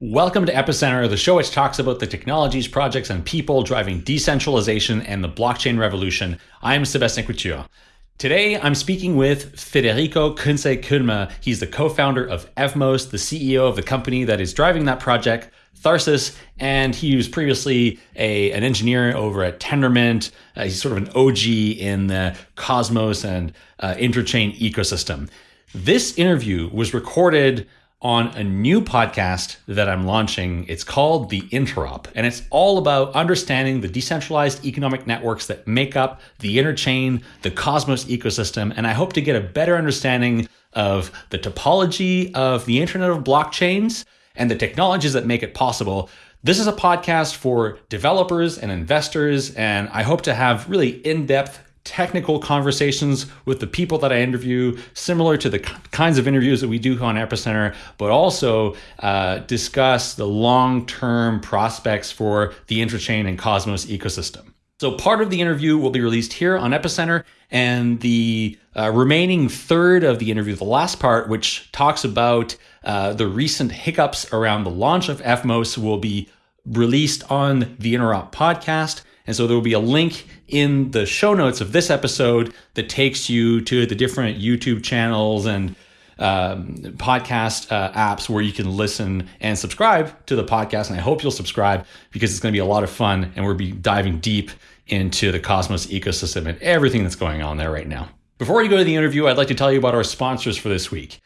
Welcome to Epicenter, the show which talks about the technologies, projects, and people driving decentralization and the blockchain revolution. I'm Sebastien Couture. Today, I'm speaking with Federico Kunze-Kulma. He's the co-founder of Evmos, the CEO of the company that is driving that project, Tharsis, and he was previously a, an engineer over at Tendermint. Uh, he's sort of an OG in the Cosmos and uh, interchain ecosystem. This interview was recorded on a new podcast that I'm launching. It's called The Interop, and it's all about understanding the decentralized economic networks that make up the interchain, the Cosmos ecosystem, and I hope to get a better understanding of the topology of the Internet of blockchains and the technologies that make it possible. This is a podcast for developers and investors, and I hope to have really in depth technical conversations with the people that I interview, similar to the kinds of interviews that we do on Epicenter, but also uh, discuss the long term prospects for the Interchain and Cosmos ecosystem. So, part of the interview will be released here on Epicenter, and the uh, remaining third of the interview, the last part, which talks about uh, the recent hiccups around the launch of Evmos, will be released on the Interop podcast. And so there will be a link in the show notes of this episode that takes you to the different YouTube channels and um, podcast uh, apps where you can listen and subscribe to the podcast. And I hope you'll subscribe because it's going to be a lot of fun and we'll be diving deep into the Cosmos ecosystem and everything that's going on there right now. Before we go to the interview, I'd like to tell you about our sponsors for this week.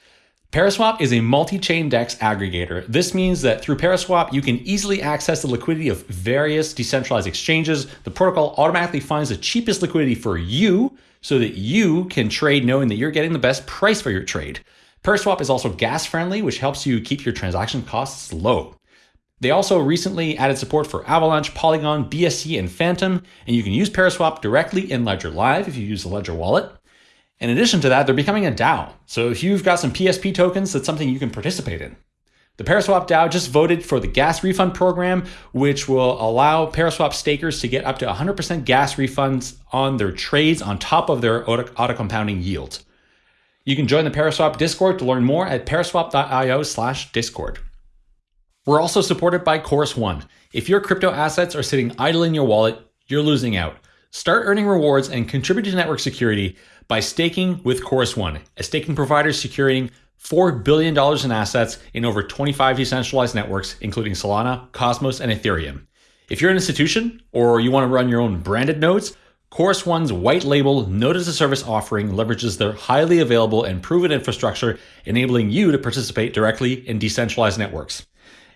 Paraswap is a multi-chain DEX aggregator. This means that through Paraswap, you can easily access the liquidity of various decentralized exchanges. The protocol automatically finds the cheapest liquidity for you so that you can trade knowing that you're getting the best price for your trade. Paraswap is also gas friendly, which helps you keep your transaction costs low. They also recently added support for Avalanche, Polygon, BSC, and Fantom, and you can use Paraswap directly in Ledger Live if you use the Ledger wallet. In addition to that, they're becoming a DAO. So if you've got some PSP tokens, that's something you can participate in. The Paraswap DAO just voted for the gas refund program, which will allow Paraswap stakers to get up to 100% gas refunds on their trades on top of their auto compounding yield. You can join the Paraswap Discord to learn more at paraswap.io slash discord. We're also supported by Chorus One. If your crypto assets are sitting idle in your wallet, you're losing out. Start earning rewards and contribute to network security by staking with Chorus One, a staking provider securing $4 billion in assets in over 25 decentralized networks, including Solana, Cosmos, and Ethereum. If you're an institution or you want to run your own branded nodes, Chorus One's white label node as a service offering leverages their highly available and proven infrastructure, enabling you to participate directly in decentralized networks.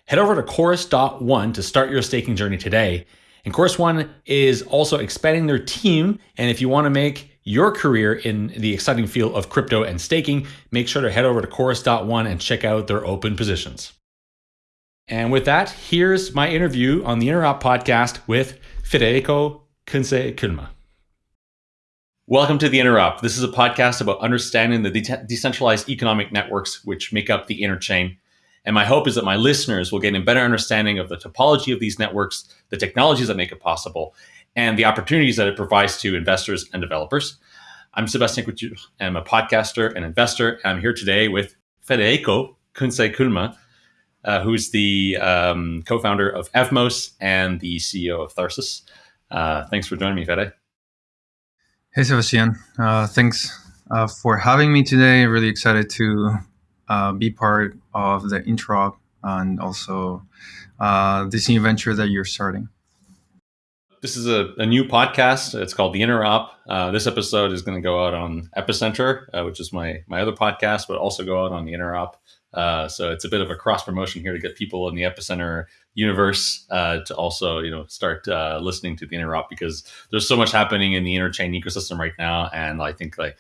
Head over to Chorus.one to start your staking journey today. And Chorus One is also expanding their team. And if you want to make your career in the exciting field of crypto and staking, make sure to head over to Chorus.one and check out their open positions. And with that, here's my interview on the Interop podcast with Federico Kunze-Kulma. Welcome to the Interop. This is a podcast about understanding the de- decentralized economic networks which make up the interchain. And my hope is that my listeners will gain a better understanding of the topology of these networks, the technologies that make it possible, and the opportunities that it provides to investors and developers. I'm Sebastien Couture. I'm a podcaster and investor. I'm here today with Federico Kunze-Kulma, uh, who's the um, co-founder of Evmos and the CEO of Tharsis. Uh, thanks for joining me, Fede. Hey, Sebastien. Uh, thanks uh, for having me today. Really excited to uh, be part of the intro and also uh, this new venture that you're starting. This is a, a, new podcast. It's called The Interop. Uh, this episode is going to go out on Epicenter, uh, which is my my other podcast, but also go out on The Interop. Uh, so it's a bit of a cross promotion here to get people in the Epicenter universe uh, to also you know start uh, listening to The Interop because there's so much happening in the interchain ecosystem right now, and I think like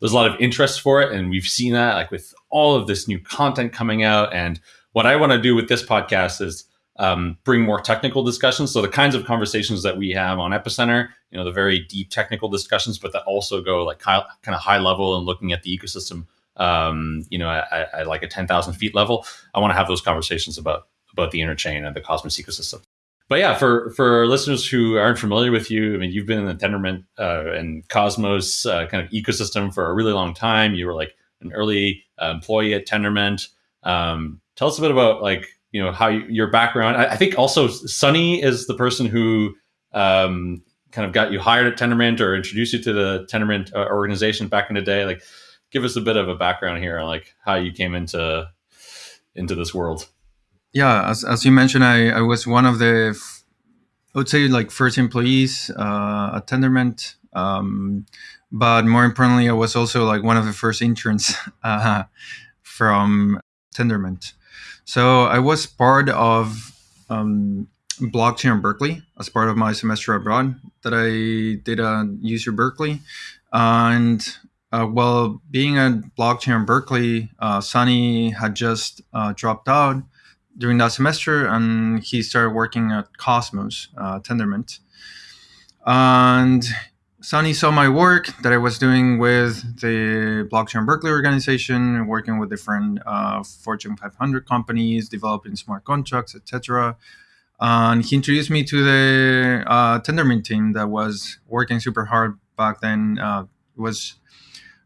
there's a lot of interest for it, and we've seen that like with all of this new content coming out. And what I want to do with this podcast is um, bring more technical discussions. So the kinds of conversations that we have on Epicenter, you know, the very deep technical discussions, but that also go like kind of high level and looking at the ecosystem, um, you know, at, at like a 10,000 feet level. I want to have those conversations about, about the interchain and the Cosmos ecosystem. But yeah, for, for listeners who aren't familiar with you, I mean, you've been in the Tendermint uh, and Cosmos uh, kind of ecosystem for a really long time. You were like an early uh, employee at Tendermint. Um, tell us a bit about like you know how you, your background. I, I, think also Sunny is the person who um, kind of got you hired at Tendermint or introduced you to the Tendermint uh, organization back in the day. Like, give us a bit of a background here on like how you came into into this world. Yeah, as, as you mentioned, I, I was one of the, I would say like first employees uh, at Tendermint. Um, but more importantly, I was also like one of the first interns uh, from Tendermint. So I was part of um, blockchain in Berkeley as part of my semester abroad that I did at UC Berkeley. And uh, well, being a blockchain in Berkeley, uh, Sunny had just uh, dropped out during that semester and he started working at Cosmos, uh, Tendermint. And Sunny saw my work that I was doing with the Blockchain Berkeley organization, working with different uh, Fortune 500 companies, developing smart contracts, etc. And he introduced me to the uh, Tendermint team that was working super hard back then. Uh, was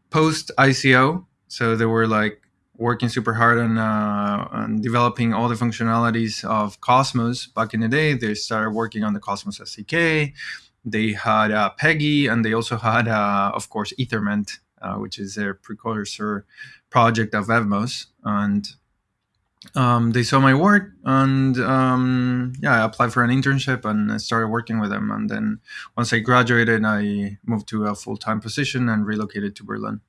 post ICO, so they were like working super hard on, uh, on developing all the functionalities of Cosmos. Back in the day, they started working on the Cosmos SDK they had uh, Peggy, and they also had, uh, of course, Ethermint, uh, which is their precursor project of Evmos. And um, they saw my work, and um, yeah, I applied for an internship and I started working with them. And then once I graduated, I moved to a full time position and relocated to Berlin.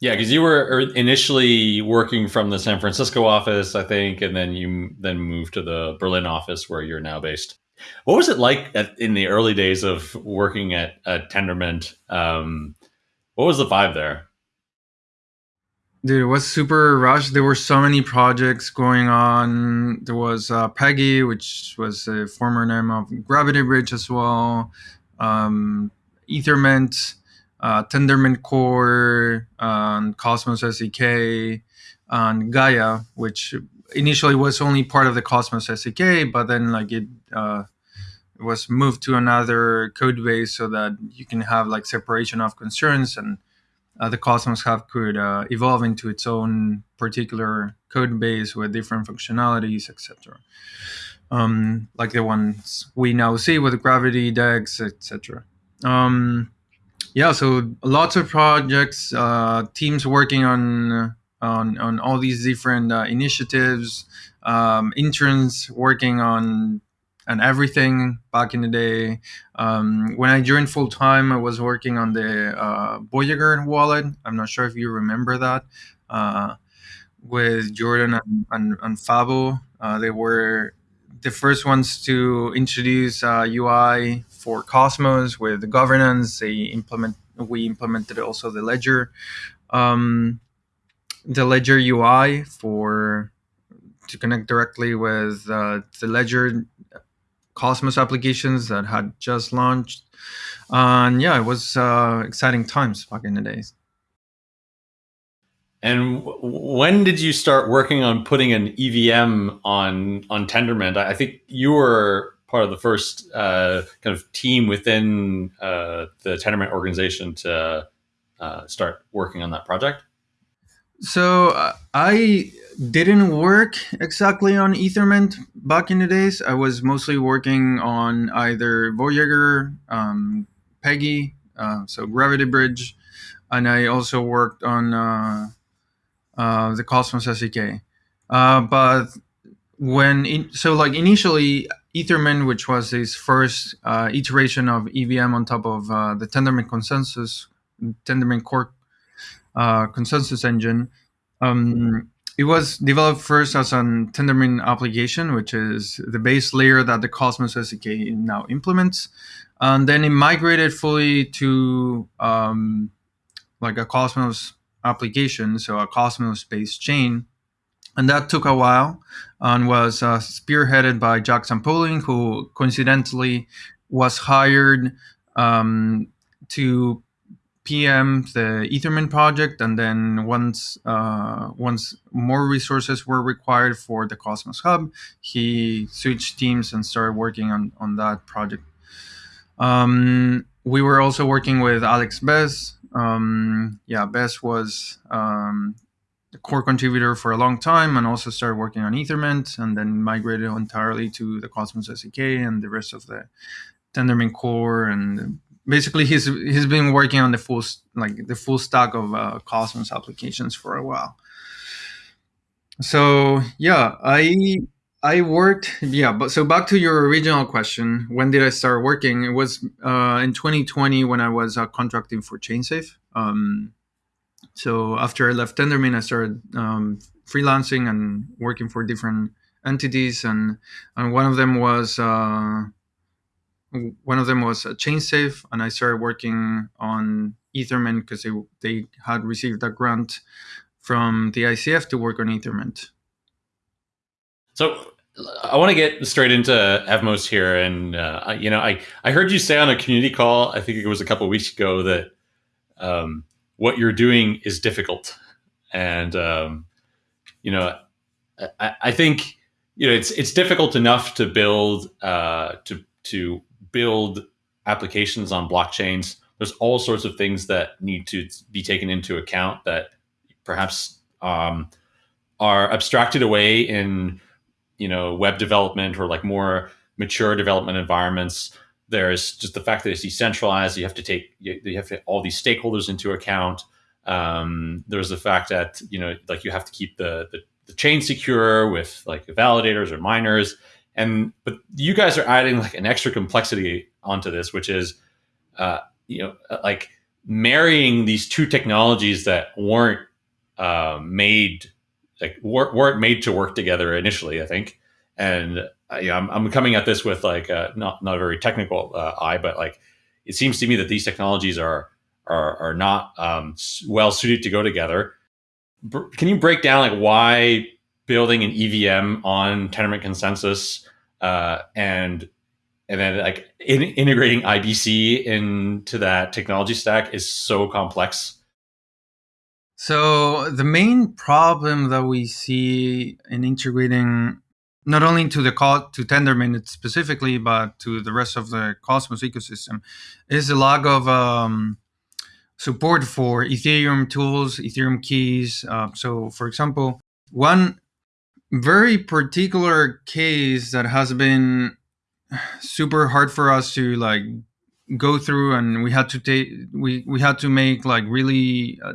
Yeah, because you were initially working from the San Francisco office, I think, and then you then moved to the Berlin office where you're now based. What was it like at, in the early days of working at, at Tendermint? Um, what was the vibe there? Dude, it was super rushed. There were so many projects going on. There was uh, Peggy, which was a former name of Gravity Bridge as well. Um, Ethermint, uh, Tendermint Core, um, Cosmos SDK, and Gaia, which initially it was only part of the Cosmos SDK, but then like it uh, was moved to another code base so that you can have like separation of concerns and uh, the Cosmos Hub could uh, evolve into its own particular code base with different functionalities, etc. Um, like the ones we now see with Gravity, DEX, etc. Um, yeah, so lots of projects, uh, teams working on on on all these different uh, initiatives, um, interns working on and everything back in the day. Um, when I joined full time, I was working on the uh, Voyager wallet. I'm not sure if you remember that. Uh, with Jordan and, and, and Fabo, uh, they were the first ones to introduce UI uh, for Cosmos with the governance. They implement we implemented also the ledger. Um, the Ledger UI for to connect directly with uh, the Ledger Cosmos applications that had just launched. And yeah, it was uh, exciting times back in the days. And when did you start working on putting an EVM on on Tendermint? I think you were part of the first uh, kind of team within uh, the Tendermint organization to uh, start working on that project. So uh, I didn't work exactly on Ethermint back in the days. I was mostly working on either Voyager, um, Peggy, uh, so Gravity Bridge, and I also worked on uh, uh the Cosmos SDK. Uh, but when in, so like initially Ethermint, which was this first iteration of EVM on top of the Tendermint consensus, Tendermint core uh, consensus engine. Um, it was developed first as an Tendermint application, which is the base layer that the Cosmos SDK now implements. And then it migrated fully to um, like a Cosmos application, so a Cosmos-based chain. And that took a while and was uh, spearheaded by Jack Zampolin, who coincidentally was hired um, to PM the Ethermint project, and then once uh, once more resources were required for the Cosmos Hub, he switched teams and started working on on that project. Um, we were also working with Alex Bess. Um, yeah, Bess was um, core contributor for a long time and also started working on Ethermint and then migrated entirely to the Cosmos SDK and the rest of the Tendermint core and basically he's he's been working on the full like the full stack of uh, Cosmos applications for a while. So yeah, I I worked yeah, but so back to your original question, when did I start working? It was uh, in 2020 when I was uh, contracting for ChainSafe. Um, so after I left Tendermint, I started um, freelancing and working for different entities, and and one of them was uh, one of them was a ChainSafe, and I started working on Ethermint because they they had received a grant from the ICF to work on Ethermint. So I want to get straight into Evmos here, and uh, you know, I I heard you say on a community call, I think it was a couple weeks ago, that um, what you're doing is difficult, and um, you know, I, I, think you know it's it's difficult enough to build uh, to to build applications on blockchains. There's all sorts of things that need to be taken into account that perhaps um, are abstracted away in you know web development or like more mature development environments there's just the fact that it's decentralized. You have to take you, you have to all these stakeholders into account. Um, there's the fact that you know like you have to keep the, the, the chain secure with like validators or miners. And but you guys are adding like an extra complexity onto this, which is uh, you know like marrying these two technologies that weren't uh, made like weren't made to work together initially. I think, and yeah, I'm, I'm coming at this with like a, not not a very technical uh, eye, but like it seems to me that these technologies are are are not um, well suited to go together. can you break down like why building an EVM on Tendermint consensus uh, and and then like in, integrating IBC into that technology stack is so complex? So the main problem that we see in integrating not only to the call to Tendermint specifically, but to the rest of the Cosmos ecosystem, is the lack of um, support for Ethereum tools, Ethereum keys. Uh, so, for example, one very particular case that has been super hard for us to like go through, and we had to take we we had to make like really uh,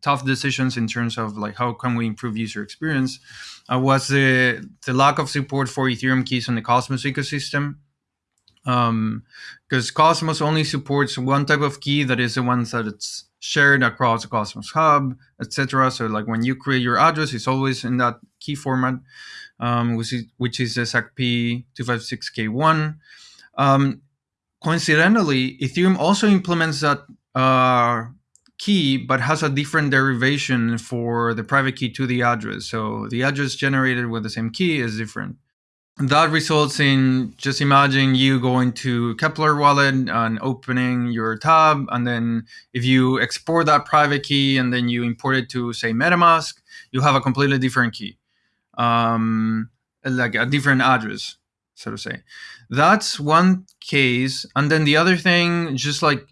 tough decisions in terms of like how can we improve user experience uh, was the the lack of support for Ethereum keys on the Cosmos ecosystem. Um because um, Cosmos only supports one type of key that is the one that it's shared across Cosmos Hub, etc. So like when you create your address, it's always in that key format, um, which is which is SACP 256K1. Um, coincidentally, Ethereum also implements that uh, key, but has a different derivation for the private key to the address. So the address generated with the same key is different. That results in just imagine you going to Keplr wallet and opening your tab. And then if you export that private key and then you import it to, say, MetaMask, you have a completely different key, um, like a different address, so to say. That's one case. And then the other thing, just like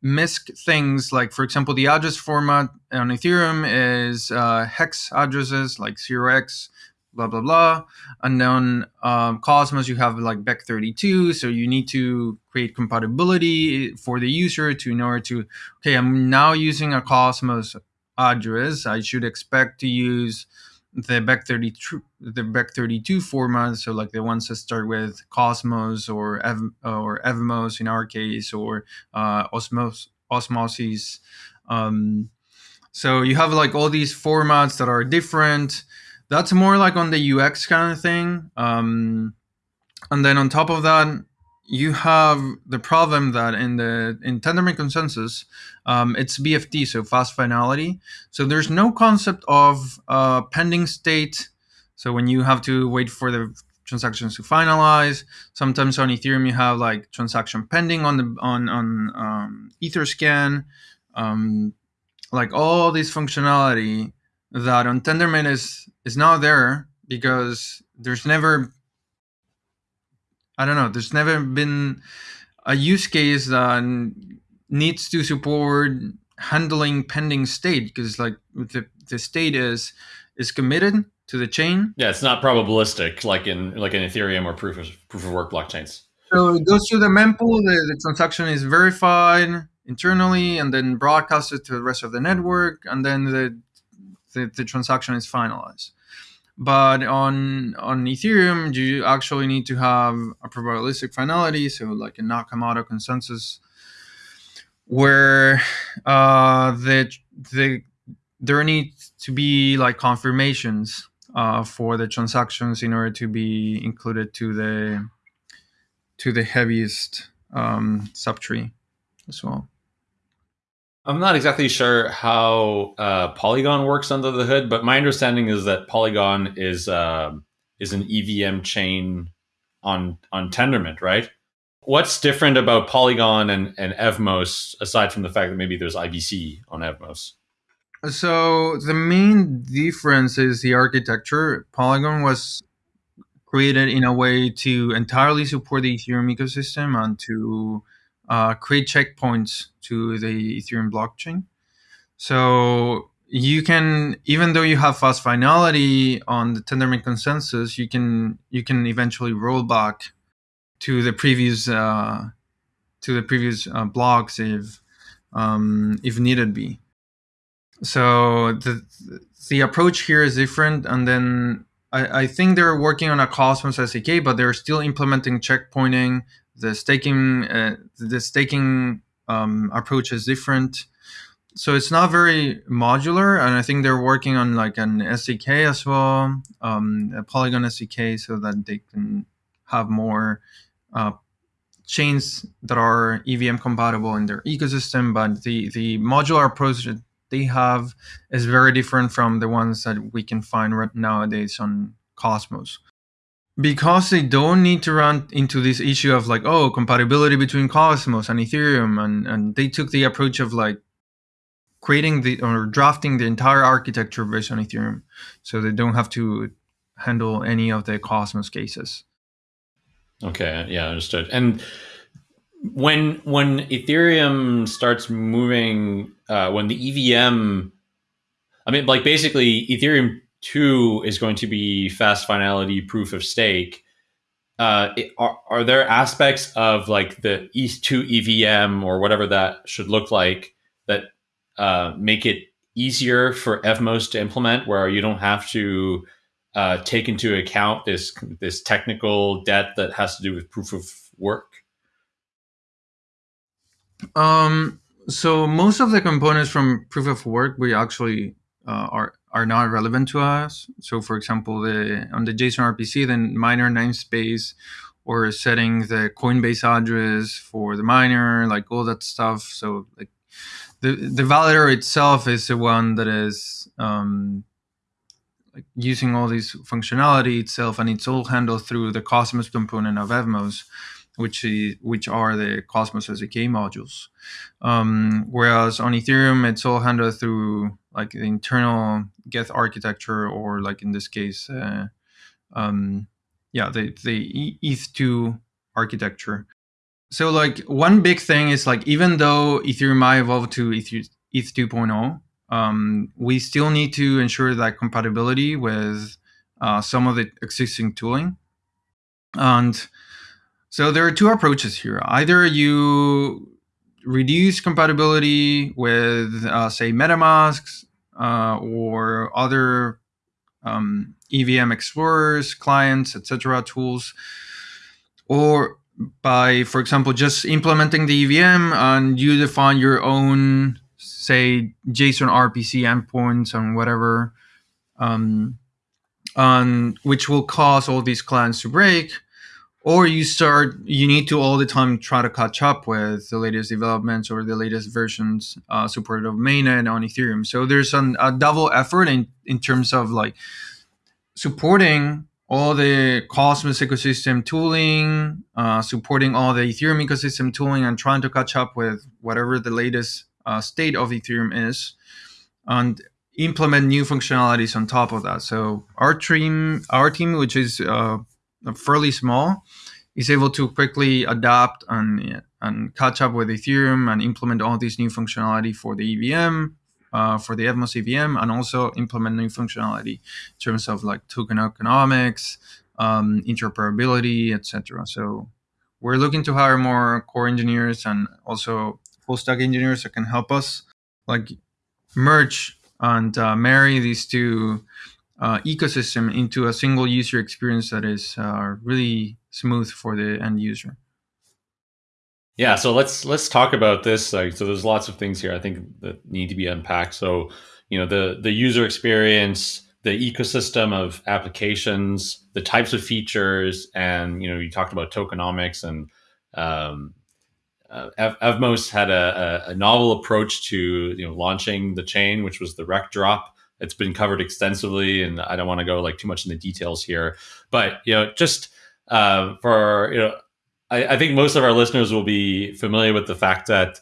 MISC things like, for example, the address format on Ethereum is uh, hex addresses like 0x, blah, blah, blah. And then um, Cosmos, you have like Bech32. So you need to create compatibility for the user to order to, okay, I'm now using a Cosmos address. I should expect to use the Bech32 the Bech32 format so like the ones that start with cosmos or Ev, or evmos in our case or uh, osmos osmosis um, so you have like all these formats that are different that's more like on the ux kind of thing um, and then on top of that you have the problem that in the in Tendermint consensus, um, it's BFT, so fast finality. So there's no concept of uh, pending state. So when you have to wait for the transactions to finalize, sometimes on Ethereum you have like transaction pending on the on on um, EtherScan, um, like all this functionality that on Tendermint is is not there because there's never I don't know. There's never been a use case that needs to support handling pending state because like the, the state is is committed to the chain. Yeah, it's not probabilistic like in like in Ethereum or proof of proof of work blockchains. So it goes to the mempool. The, the transaction is verified internally and then broadcasted to the rest of the network, and then the the, the transaction is finalized. But on on Ethereum, you actually need to have a probabilistic finality, so like a Nakamoto consensus, where uh, the the there needs to be like confirmations uh, for the transactions in order to be included to the to the heaviest um, subtree as well. I'm not exactly sure how uh, Polygon works under the hood, but my understanding is that Polygon is uh, is an EVM chain on on Tendermint, right? What's different about Polygon and, and Evmos aside from the fact that maybe there's IBC on Evmos? So the main difference is the architecture. Polygon was created in a way to entirely support the Ethereum ecosystem and to uh, create checkpoints to the Ethereum blockchain. So you can, even though you have fast finality on the Tendermint consensus, you can you can eventually roll back to the previous uh, to the previous uh, blocks if um, if needed be. So the the approach here is different, and then I, I think they're working on a Cosmos SDK, but they're still implementing checkpointing the staking uh, the staking um, approach is different. So it's not very modular and i think they're working on like an sdk as well um, a polygon sdk so that they can have more uh, chains that are evm compatible in their ecosystem but the the modular approach that they have is very different from the ones that we can find right nowadays on cosmos because they don't need to run into this issue of like oh compatibility between cosmos and ethereum and and they took the approach of like creating the or drafting the entire architecture based on ethereum so they don't have to handle any of the cosmos cases. Okay yeah understood. And when when ethereum starts moving uh, when the evm i mean like basically ethereum two is going to be fast finality proof of stake. Uh, it, are, are there aspects of like the ETH2 EVM or whatever that should look like that uh, make it easier for Evmos to implement, where you don't have to uh, take into account this this technical debt that has to do with proof of work? Um, so most of the components from proof of work we actually uh, are are not relevant to us. So, for example, the on the JSON RPC, the miner namespace, or setting the Coinbase address for the miner, like all that stuff. So, like the the validator itself is the one that is um, like using all this functionality itself, and it's all handled through the Cosmos component of Evmos which is, which are the Cosmos SDK modules. Um, whereas on Ethereum, it's all handled through like the internal Geth architecture, or like in this case, uh, um, yeah, the the ETH2 architecture. So like one big thing is like even though Ethereum might evolve to ETH, ETH 2.0, um, we still need to ensure that compatibility with uh, some of the existing tooling. And so there are two approaches here. Either you reduce compatibility with, uh, say, MetaMasks uh, or other um, EVM explorers, clients, etc. tools, or by, for example, just implementing the EVM and you define your own, say, JSON RPC endpoints and whatever, um, and which will cause all these clients to break or you start you need to all the time try to catch up with the latest developments or the latest versions uh, supported of mainnet on ethereum. So there's an, a double effort in, in terms of like supporting all the cosmos ecosystem tooling uh, supporting all the ethereum ecosystem tooling and trying to catch up with whatever the latest uh, state of ethereum is and implement new functionalities on top of that. So our team our team which is uh, fairly small, is able to quickly adapt and and catch up with Ethereum and implement all this new functionality for the EVM uh, for the Evmos EVM and also implement new functionality in terms of like token economics, um, interoperability, etc. So we're looking to hire more core engineers and also full stack engineers that can help us like merge and uh, marry these two uh, ecosystem into a single user experience that is uh, really smooth for the end user. Yeah, so let's let's talk about this. Like, so there's lots of things here I think that need to be unpacked. So, you know, the the user experience, the ecosystem of applications, the types of features, and you know, you talked about tokenomics and um, uh, Evmos had a, a, novel approach to you know launching the chain, which was the Rektdrop. It's been covered extensively, and I don't want to go like too much in the details here. But you know, just uh, for you know, I, I, think most of our listeners will be familiar with the fact that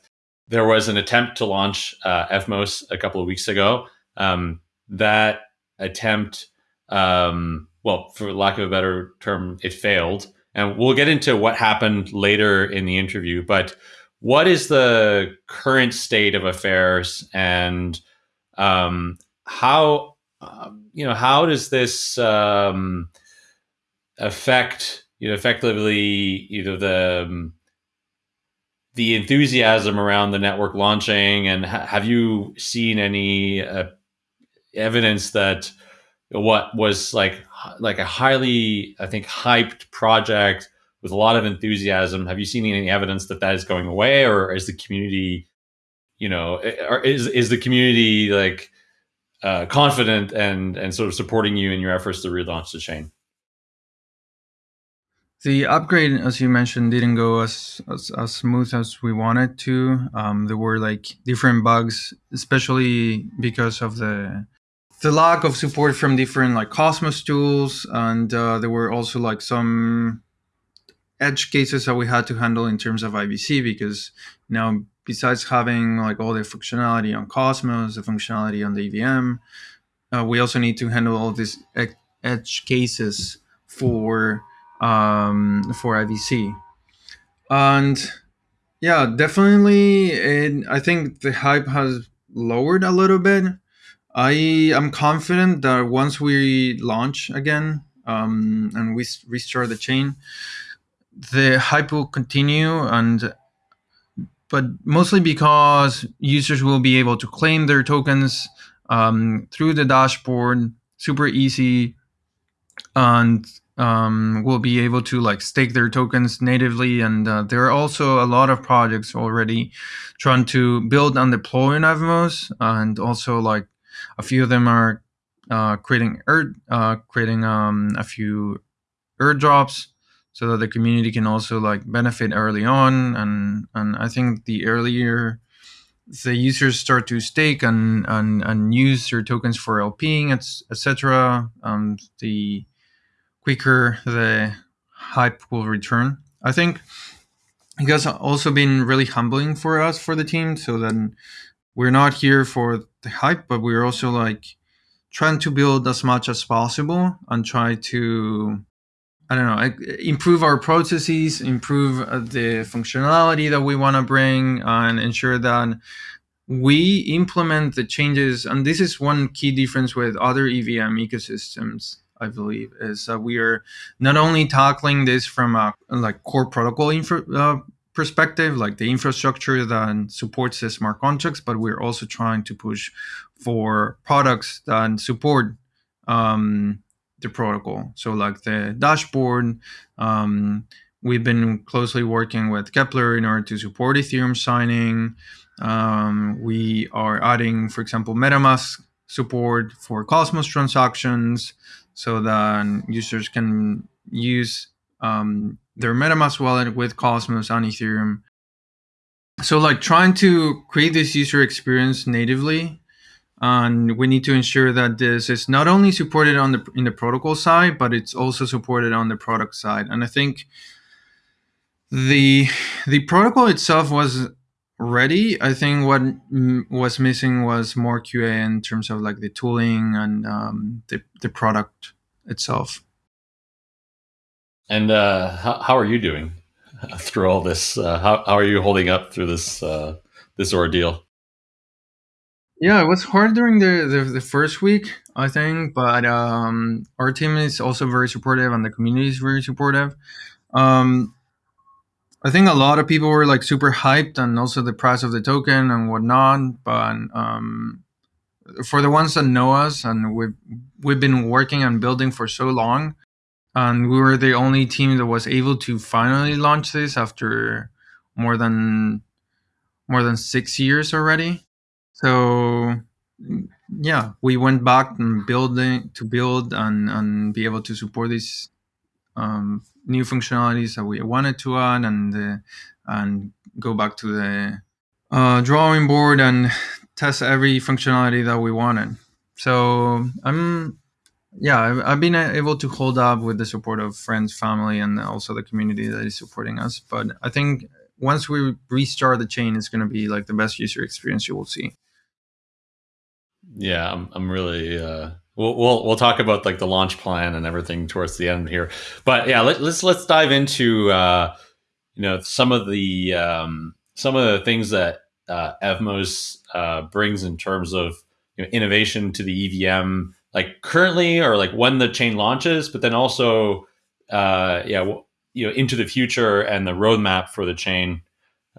there was an attempt to launch uh, Evmos a couple of weeks ago. Um, that attempt, um, well, for lack of a better term, it failed. And we'll get into what happened later in the interview. But what is the current state of affairs, and um, how um, you know how does this um, affect you know effectively either the um, the enthusiasm around the network launching, and ha- have you seen any uh, evidence that what was like like a highly I think hyped project with a lot of enthusiasm. Have you seen any evidence that that is going away, or is the community, you know, or is is the community like uh, confident and and sort of supporting you in your efforts to relaunch the chain? The upgrade, as you mentioned, didn't go as as, as smooth as we wanted to. Um, there were like different bugs, especially because of the the lack of support from different like Cosmos tools, and uh, there were also like some edge cases that we had to handle in terms of IBC because now besides having like all the functionality on Cosmos, the functionality on the EVM, uh, we also need to handle all these edge cases for um, for IBC, and yeah, definitely. It, I think the hype has lowered a little bit I am confident that once we launch again um, and we restart the chain, the hype will continue and but mostly because users will be able to claim their tokens um, through the dashboard super easy and um, will be able to like stake their tokens natively. And uh, there are also a lot of projects already trying to build and deploy Evmos and also like a few of them are uh, creating air, uh, creating um, a few airdrops so that the community can also like benefit early on. And and I think the earlier the users start to stake and and, and use their tokens for LPing, etc., um, the quicker the hype will return. I think it has also been really humbling for us for the team. So then we're not here for the hype, but we're also like trying to build as much as possible and try to I don't know, improve our processes, improve uh, the functionality that we want to bring, and ensure that we implement the changes. And this is one key difference with other EVM ecosystems, I believe, is that we are not only tackling this from a like core protocol infra, uh, perspective, like the infrastructure that supports the smart contracts, but we're also trying to push for products that support um, the protocol. So, like the dashboard, um, we've been closely working with Keplr in order to support Ethereum signing. Um, we are adding, for example, MetaMask support for Cosmos transactions so that users can use um, their MetaMask wallet with Cosmos and Ethereum. So like trying to create this user experience natively, and we need to ensure that this is not only supported on the in the protocol side, but it's also supported on the product side. And I think the the protocol itself was ready. I think what was missing was more QA in terms of like the tooling and um, the the product itself. And uh, how, how are you doing through all this? Uh, how, how are you holding up through this uh, this ordeal? Yeah, it was hard during the, the, the first week, I think, but um, our team is also very supportive and the community is very supportive. Um, I think a lot of people were like super hyped and also the price of the token and whatnot. But um, for the ones that know us and we've we've been working and building for so long, and we were the only team that was able to finally launch this after more than more than six years already. So yeah, we went back and building to build and and be able to support these um, new functionalities that we wanted to add and uh, and go back to the uh, drawing board and test every functionality that we wanted. So I'm yeah I've, I've been able to hold up with the support of friends, family, and also the community that is supporting us. But I think once we restart the chain, it's going to be like the best user experience you will see. Yeah, I'm, I'm really. Uh, we'll, we'll we'll talk about like the launch plan and everything towards the end here. But yeah, let, let's let's dive into uh, you know some of the um, some of the things that uh, Evmos uh, brings in terms of you know, innovation to the EVM, like currently or like when the chain launches, but then also uh, yeah, you know, into the future and the roadmap for the chain.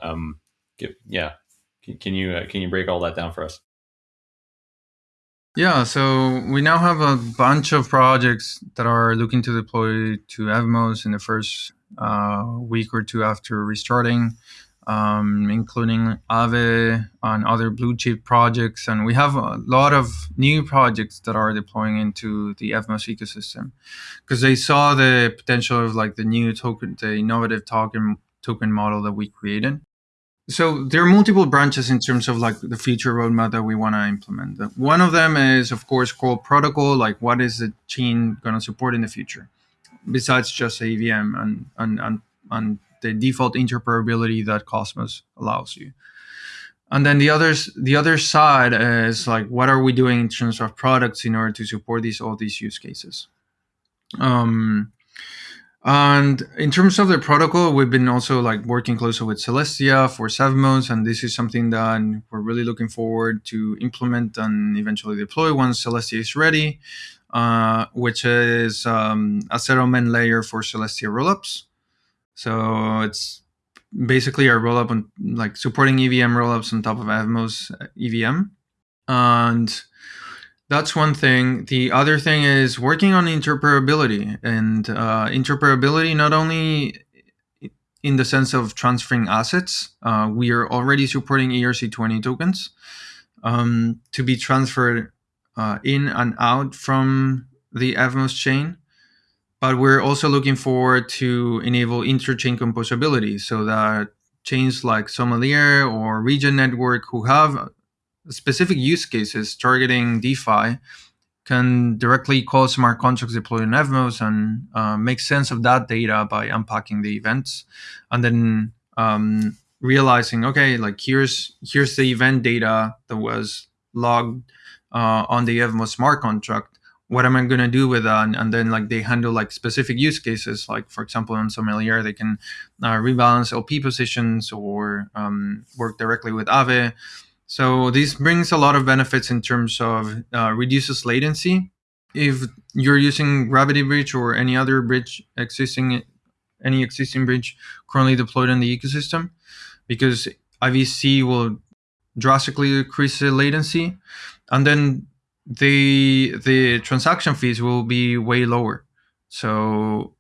Um, give, yeah, can, can you uh, can you break all that down for us? Yeah, so we now have a bunch of projects that are looking to deploy to Evmos in the first uh, week or two after restarting, um, including Aave and other blue chip projects. And we have a lot of new projects that are deploying into the Evmos ecosystem because they saw the potential of like the new token, the innovative token token model that we created so there are multiple branches in terms of like the feature roadmap that we want to implement. One of them is, of course, called protocol. Like, what is the chain going to support in the future, besides just EVM and and and, and the default interoperability that Cosmos allows you. And then the others, the other side is like, what are we doing in terms of products in order to support these all these use cases? Um, and in terms of the protocol, we've been also like working closely with Celestia for Cevmos, and this is something that we're really looking forward to implement and eventually deploy once Celestia is ready, uh, which is um, a settlement layer for Celestia rollups. So it's basically a rollup on like supporting EVM rollups on top of Evmos EVM, and that's one thing. The other thing is working on interoperability and uh, interoperability not only in the sense of transferring assets. Uh, we are already supporting ERC20 tokens um, to be transferred uh, in and out from the Evmos chain. But we're also looking forward to enable interchain composability so that chains like Sommelier or Regen Network who have specific use cases targeting DeFi can directly call smart contracts deployed in Evmos and uh, make sense of that data by unpacking the events, and then um, realizing, okay, like here's here's the event data that was logged uh, on the Evmos smart contract. What am I going to do with that? And, and, then like they handle like specific use cases, like for example on Sommelier, they can uh, rebalance LP positions or um, work directly with Aave so this brings a lot of benefits in terms of uh, reduces latency. If you're using Gravity Bridge or any other bridge existing, any existing bridge currently deployed in the ecosystem, because IBC will drastically decrease the latency, and then the the transaction fees will be way lower. So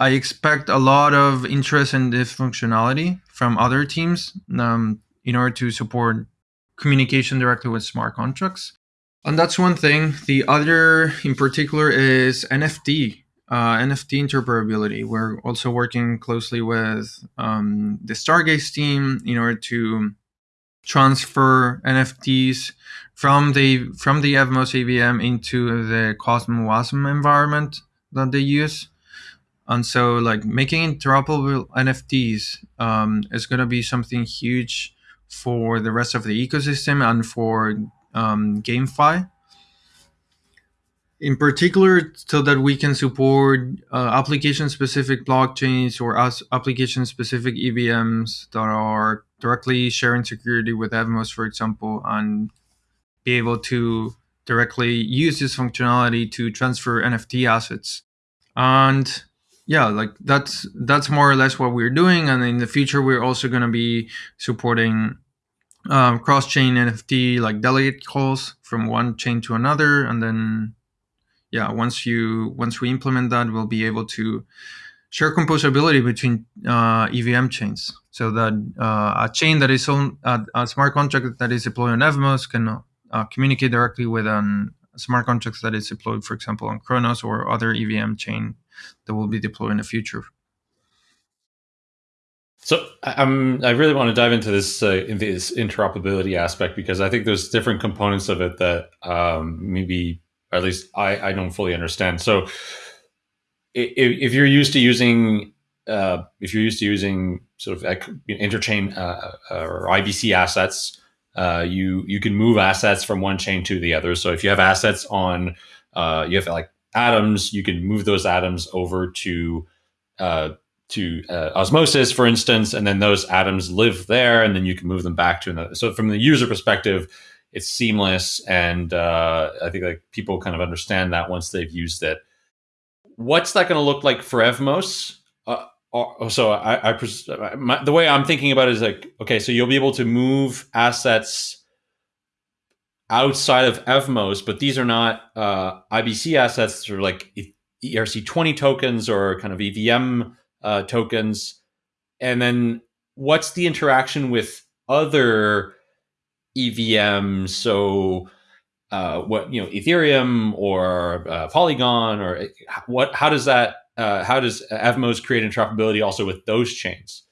I expect a lot of interest in this functionality from other teams um, in order to support communication directly with smart contracts. And that's one thing. The other, in particular, is NFT, uh, NFT interoperability. We're also working closely with um, the Stargaze team in order to transfer NFTs from the from the Evmos EVM into the CosmWasm environment that they use. And so, like making interoperable NFTs um, is going to be something huge for the rest of the ecosystem and for um, GameFi. In particular, so that we can support uh, application-specific blockchains or application-specific EVMs that are directly sharing security with Evmos, for example, and be able to directly use this functionality to transfer NFT assets. And yeah, like that's that's more or less what we're doing. And in the future, we're also going to be supporting um, cross-chain NFT like delegate calls from one chain to another, and then yeah, once you once we implement that, we'll be able to share composability between uh, EVM chains, so that uh, a chain that is on a smart contract that is deployed on Evmos can uh, communicate directly with an smart contract that is deployed, for example, on Cronos or other EVM chain that will be deployed in the future. So I'm, I really want to dive into this uh, in this interoperability aspect because I think there's different components of it that um, maybe, at least I, I don't fully understand. So if, if you're used to using uh, if you're used to using sort of interchain uh, uh or IBC assets, uh, you you can move assets from one chain to the other. So if you have assets on, uh, you have like atoms, you can move those atoms over to uh, to uh, osmosis, for instance, and then those atoms live there, and then you can move them back to another. So from the user perspective, it's seamless, and uh, I think like people kind of understand that once they've used it. What's that going to look like for Evmos? Uh, so I, I pres- my, the way I'm thinking about it is like, okay, so you'll be able to move assets outside of Evmos, but these are not uh, IBC assets. They're like ERC20 tokens or kind of EVM uh, tokens. And then what's the interaction with other EVMs? So uh, what you know, Ethereum or uh, Polygon or eh, what? How does that? Uh, how does Evmos create interoperability also with those chains?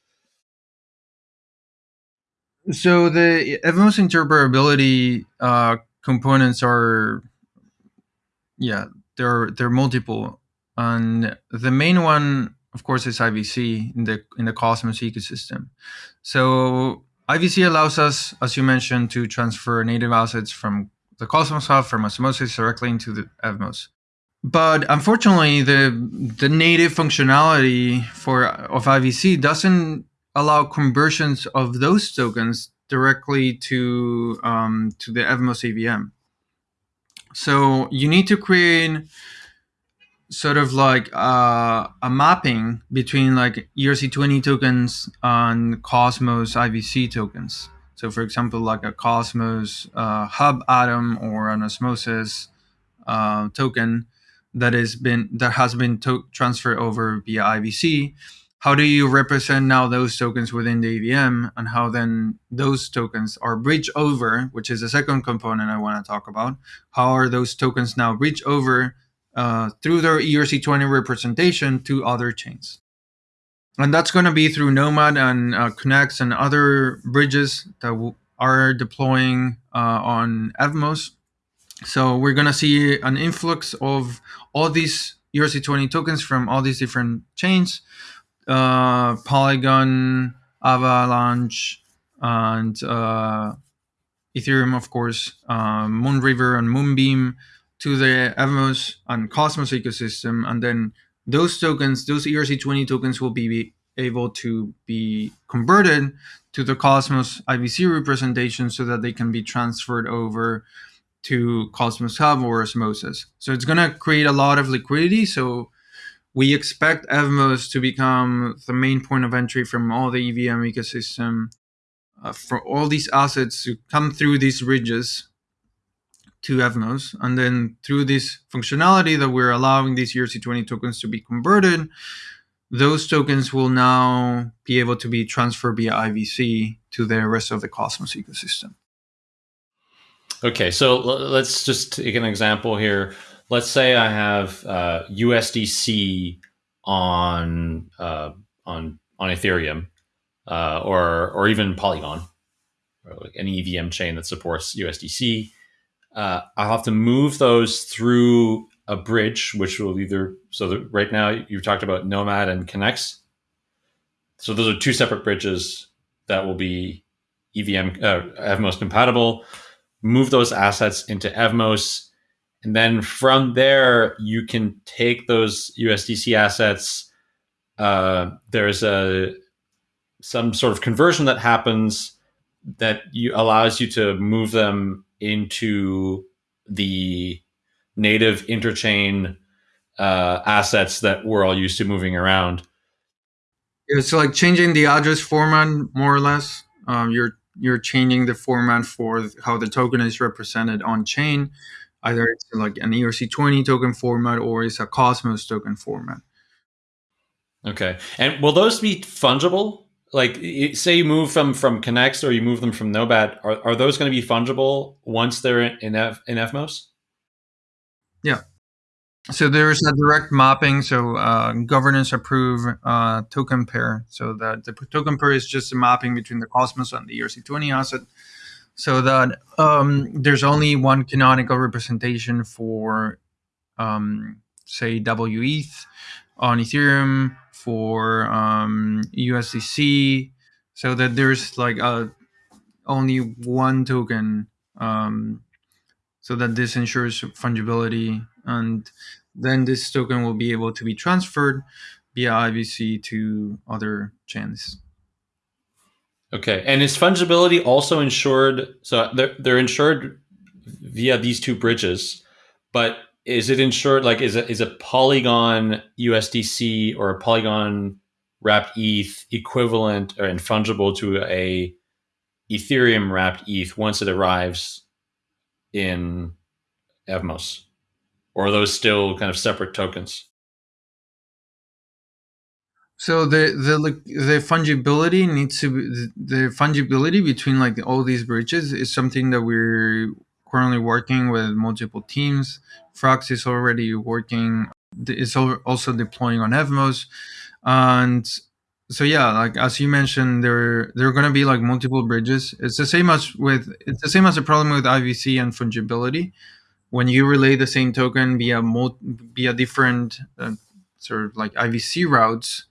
So the Evmos interoperability uh, components are, yeah, they're they're multiple, and the main one, of course, is IBC in the in the Cosmos ecosystem. So IBC allows us, as you mentioned, to transfer native assets from the Cosmos Hub from Osmosis directly into the Evmos. But unfortunately, the the native functionality for of IBC doesn't allow conversions of those tokens directly to um, to the Evmos EVM. So you need to create sort of like uh, a mapping between like ERC20 tokens and Cosmos IBC tokens. So for example, like a Cosmos uh, hub atom or an Osmosis uh, token that is been that has been transferred over via IBC how do you represent now those tokens within the EVM and how then those tokens are bridged over, which is the second component I want to talk about. How are those tokens now bridged over uh, through their ERC20 representation to other chains? And that's going to be through Nomad and uh, Connext and other bridges that are deploying uh, on Evmos. So we're going to see an influx of all these ERC20 tokens from all these different chains uh, Polygon, Avalanche, and uh, Ethereum, of course, uh, Moonriver and Moonbeam to the Evmos and Cosmos ecosystem. And then those tokens, those ERC20 tokens will be able to be converted to the Cosmos IBC representation so that they can be transferred over to Cosmos Hub or Osmosis. So it's going to create a lot of liquidity. So we expect Evmos to become the main point of entry from all the EVM ecosystem uh, for all these assets to come through these ridges to Evmos. And then through this functionality that we're allowing these ERC20 tokens to be converted, those tokens will now be able to be transferred via IBC to the rest of the Cosmos ecosystem. Okay, so let's just take an example here let's say I have uh, USDC on uh, on on Ethereum uh, or or even Polygon or like any EVM chain that supports USDC. Uh, I'll have to move those through a bridge, which will either so right now you've talked about Nomad and Connext. So those are two separate bridges that will be EVM uh, Evmos compatible. Move those assets into Evmos and then from there, you can take those USDC assets. Uh, there's a some sort of conversion that happens that you allows you to move them into the native interchain uh, assets that we're all used to moving around. It's like changing the address format more or less. Um, you're you're changing the format for how the token is represented on chain. Either it's like an ERC20 token format or it's a Cosmos token format. Okay. And will those be fungible? Like say you move from from Connext or you move them from Nomad, are, are those going to be fungible once they're in F, in Evmos? Yeah. So there's a direct mapping. So uh, governance approve uh, token pair. So that the token pair is just a mapping between the Cosmos and the ERC20 asset. So that um, there's only one canonical representation for, um, say, WETH on Ethereum for um, USDC. So that there's like a, uh, only one token um, so that this ensures fungibility and then this token will be able to be transferred via IBC to other chains. Okay, and is fungibility also insured? So they're, they're insured via these two bridges, but is it insured like is a, is a Polygon USDC or a Polygon wrapped ETH equivalent or and fungible to a Ethereum wrapped ETH once it arrives in Evmos? Or are those still kind of separate tokens? So the the the fungibility needs to be, the fungibility between like all these bridges is something that we're currently working with multiple teams. Frax is already working. It's also deploying on Evmos, and so yeah, like as you mentioned, there there are going to be like multiple bridges. It's the same as with it's the same as the problem with IBC and fungibility when you relay the same token via mo- via different uh, sort of like IBC routes,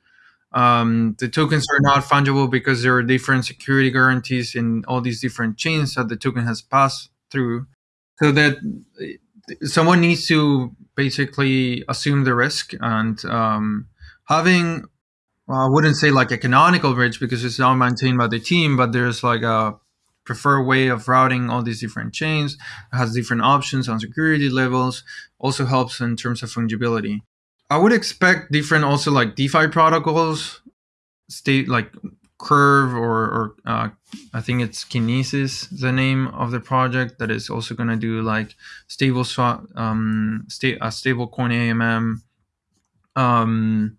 um, the tokens are not fungible because there are different security guarantees in all these different chains that the token has passed through. So that someone needs to basically assume the risk and um, having well, I wouldn't say like a canonical bridge because it's not maintained by the team, but there's like a preferred way of routing all these different chains. It has different options on security levels. Also helps in terms of fungibility. I would expect different also like DeFi protocols, state like Curve or, or uh, I think it's Kinesis, the name of the project that is also going to do like stable swap, um, sta- a stable coin AMM. Um,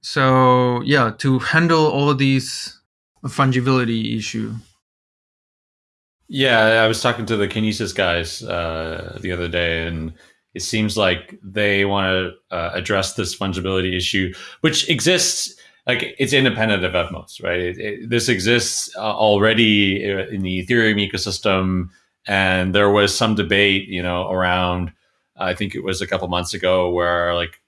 so yeah, to handle all of these fungibility issue. Yeah, I was talking to the Kinesis guys uh, the other day, and it seems like they want to uh, address this fungibility issue, which exists. Like it's independent of Evmos, right? It, it, this exists uh, already in the Ethereum ecosystem, and there was some debate, you know, around. I think it was a couple months ago where like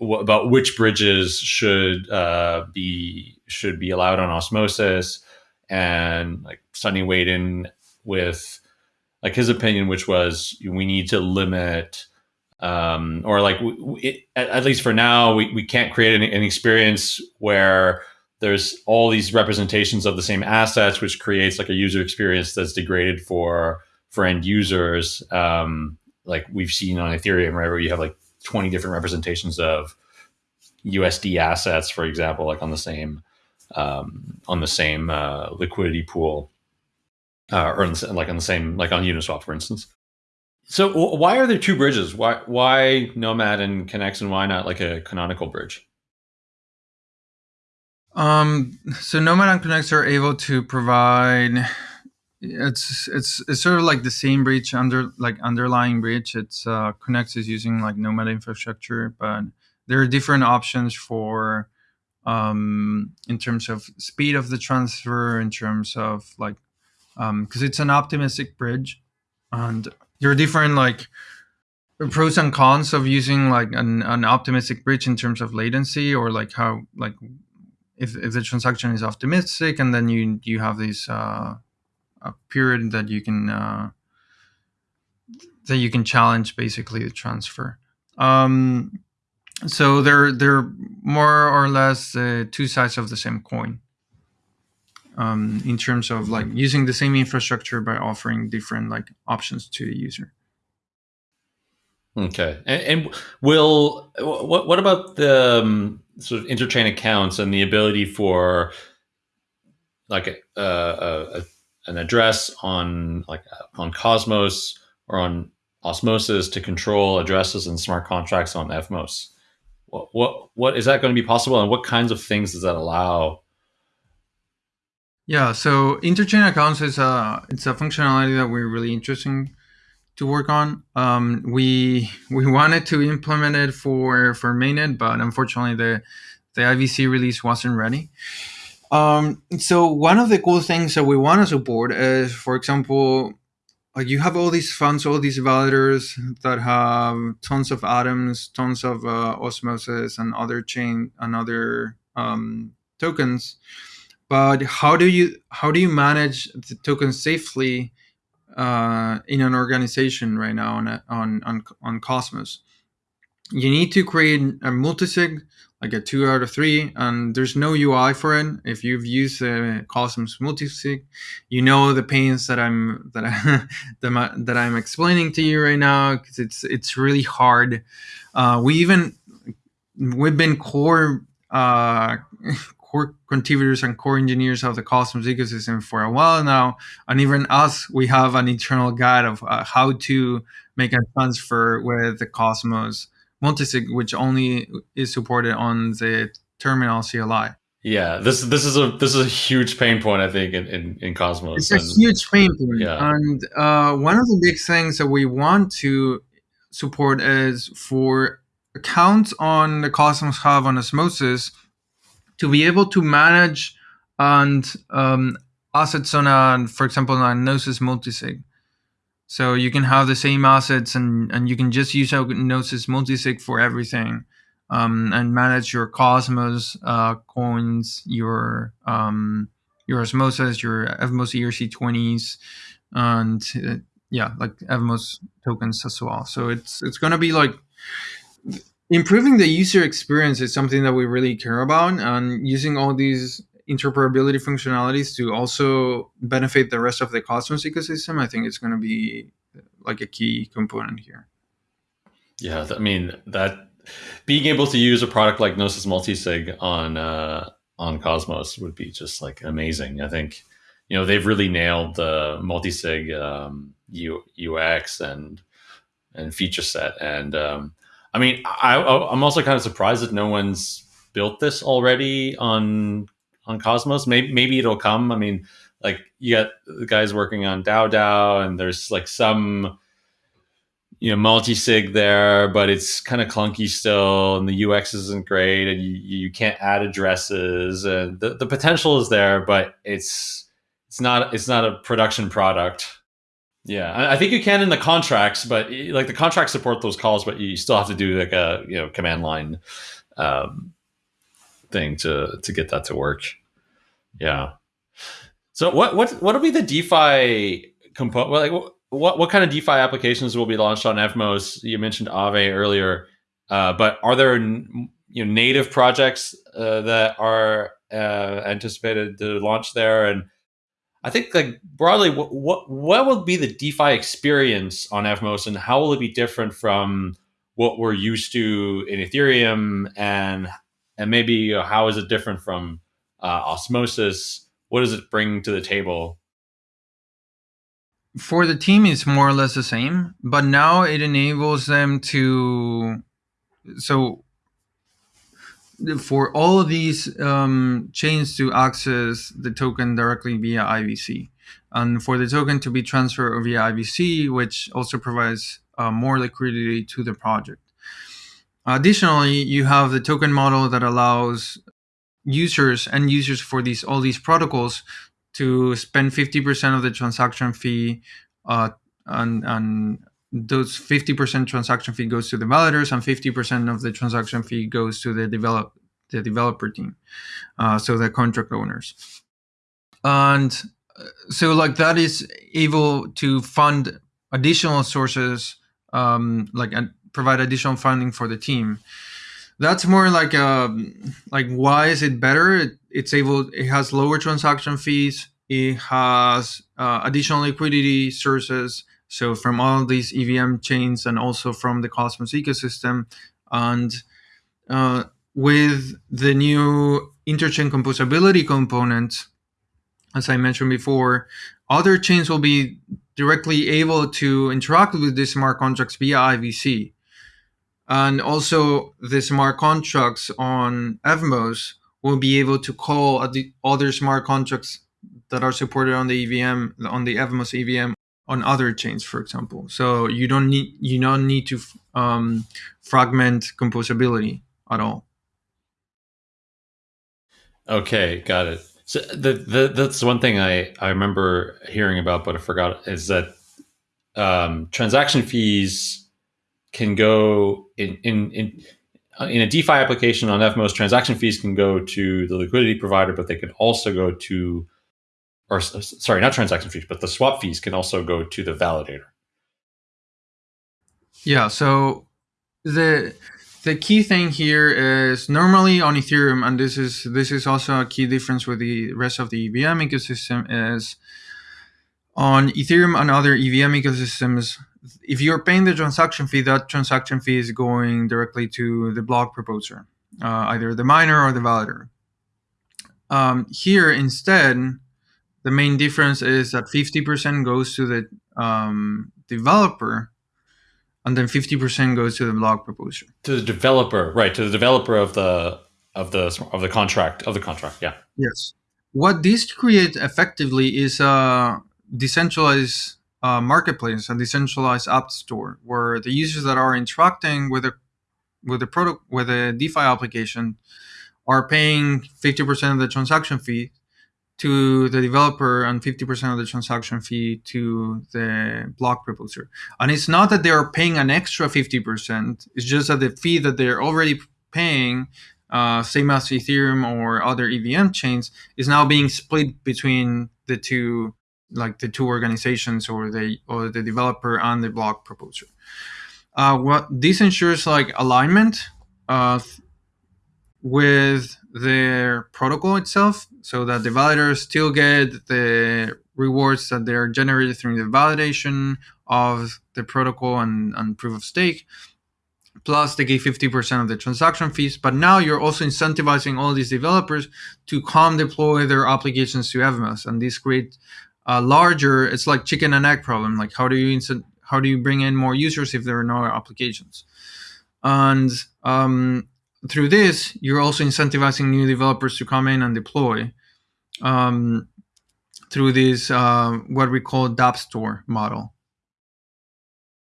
about which bridges should uh, be should be allowed on osmosis and like Sunny weighed in with like his opinion, which was we need to limit, um, or like it, at, least for now, we, we can't create an, an, experience where there's all these representations of the same assets, which creates like a user experience that's degraded for for end users. Um, like we've seen on Ethereum, right, where you have like 20 different representations of USD assets, for example, like on the same um, on the same uh, liquidity pool, uh, or the, like on the same like on Uniswap, for instance. So why are there two bridges? Why why Nomad and Connext, and why not like a canonical bridge? Um, so Nomad and Connext are able to provide. It's it's it's sort of like the same bridge under like underlying bridge. It's uh, Connext is using like Nomad infrastructure, but there are different options for um, in terms of speed of the transfer, in terms of like, because um, it's an optimistic bridge, and there are different like pros and cons of using like an, an optimistic bridge in terms of latency or like how like if, if the transaction is optimistic and then you you have this uh, a period that you can uh, that you can challenge basically the transfer. Um, so they're they're more or less uh, two sides of the same coin. Um, in terms of like using the same infrastructure by offering different like options to the user. Okay, and, and will what what about the um, sort of interchain accounts and the ability for like a, a, a, an address on like on Cosmos or on Osmosis to control addresses and smart contracts on Evmos? What what what is that going to be possible, and what kinds of things does that allow? Yeah, so interchain accounts is a it's a functionality that we're really interesting to work on. Um, we we wanted to implement it for for mainnet, but unfortunately the the IBC release wasn't ready. Um, so one of the cool things that we want to support is, for example, like you have all these funds, all these validators that have tons of atoms, tons of uh, osmosis and other chain and other um, tokens. But how do you how do you manage the tokens safely uh, in an organization right now on on on, on Cosmos? You need to create a multisig like a two out of three, and there's no UI for it. If you've used Cosmos multisig, you know the pains that I'm that I that, I'm explaining to you right now because it's it's really hard. Uh, we even we've been core uh, core contributors and core engineers of the Cosmos ecosystem for a while now, and even us, we have an internal guide of uh, how to make a transfer with the Cosmos multisig, which only is supported on the terminal CLI. Yeah, this this is a this is a huge pain point I think in in, in Cosmos. It's and, a huge pain point, yeah. and uh, one of the big things that we want to support is for accounts on the Cosmos Hub on Osmosis to be able to manage and um, assets on a, for example, on Gnosis multisig. So you can have the same assets and, and you can just use Gnosis multisig for everything um, and manage your Cosmos uh, coins, your um, your Osmosis, your Evmos ERC20s, and uh, yeah, like Evmos tokens as well. So it's it's going to be like improving the user experience is something that we really care about and using all these interoperability functionalities to also benefit the rest of the Cosmos ecosystem, I think it's going to be like a key component here. Yeah, I mean that being able to use a product like Gnosis Multisig on uh, on Cosmos would be just like amazing. I think you know they've really nailed the multisig um, U, UX and and feature set, and um, I mean I, I'm also kind of surprised that no one's built this already on on Cosmos. Maybe maybe it'll come. I mean, like you got the guys working on DAO DAO, and there's like some you know multi-sig there, but it's kind of clunky still, and the UX isn't great, and you you can't add addresses, and the, the potential is there, but it's it's not it's not a production product. Yeah, I think you can in the contracts, but like the contracts support those calls, but you still have to do like a you know command line um, thing to to get that to work. Yeah. So what what what'll be the DeFi component? Well, like what what kind of DeFi applications will be launched on Evmos? You mentioned Aave earlier, uh, but are there you know native projects uh, that are uh, anticipated to launch there? And I think like broadly, what, what what will be the DeFi experience on Evmos, and how will it be different from what we're used to in Ethereum, and and maybe how is it different from uh, osmosis? What does it bring to the table? For the team it's more or less the same but now it enables them to so for all of these um, chains to access the token directly via IBC, and for the token to be transferred via IBC, which also provides uh, more liquidity to the project. Additionally, you have the token model that allows users and users for these all these protocols to spend 50% of the transaction fee uh, and those 50% transaction fee goes to the validators and 50% of the transaction fee goes to the develop the developer team uh, so the contract owners and uh, so like that is able to fund additional sources um, like and provide additional funding for the team that's more like um like why is it better? It, it's able it has lower transaction fees. It has uh, additional liquidity sources. So from all these EVM chains and also from the Cosmos ecosystem, and uh, with the new interchain composability component, as I mentioned before, other chains will be directly able to interact with these smart contracts via IBC. And also the smart contracts on Evmos will be able to call the other smart contracts that are supported on the EVM, on the Evmos EVM on other chains, for example. So you don't need you don't need to um, fragment composability at all. Okay, got it. So the, the that's one thing I I remember hearing about, but I forgot is that um, transaction fees can go in in in in a DeFi application on Evmos, transaction fees can go to the liquidity provider, but they can also go to, or sorry, not transaction fees, but the swap fees can also go to the validator. Yeah. So the the key thing here is normally on Ethereum, and this is this is also a key difference with the rest of the EVM ecosystem is on Ethereum and other EVM ecosystems, if you're paying the transaction fee, that transaction fee is going directly to the block proposer, uh, either the miner or the validator. Um, here, instead, the main difference is that 50% goes to the um, developer and then 50% goes to the block proposer. To the developer, right? To the developer of the of the of the contract of the contract. Yeah. Yes. What this creates effectively is a decentralized uh, marketplace, a decentralized app store, where the users that are interacting with a with a product with a DeFi application are paying 50% of the transaction fee to the developer and 50% of the transaction fee to the block proposer. And it's not that they are paying an extra 50%, it's just that the fee that they're already paying, uh, same as Ethereum or other EVM chains, is now being split between the two like the two organizations or the or the developer and the block proposer. Uh, what this ensures like alignment uh, with their protocol itself, so that the validators still get the rewards that they are generated through the validation of the protocol and, and proof of stake. Plus, they get 50% of the transaction fees. But now you're also incentivizing all these developers to come deploy their applications to Evmos. And this creates a larger, it's like chicken and egg problem. Like how do you instant, how do you bring in more users if there are no applications? And um, through this, you're also incentivizing new developers to come in and deploy um, through this uh, what we call DApp store model.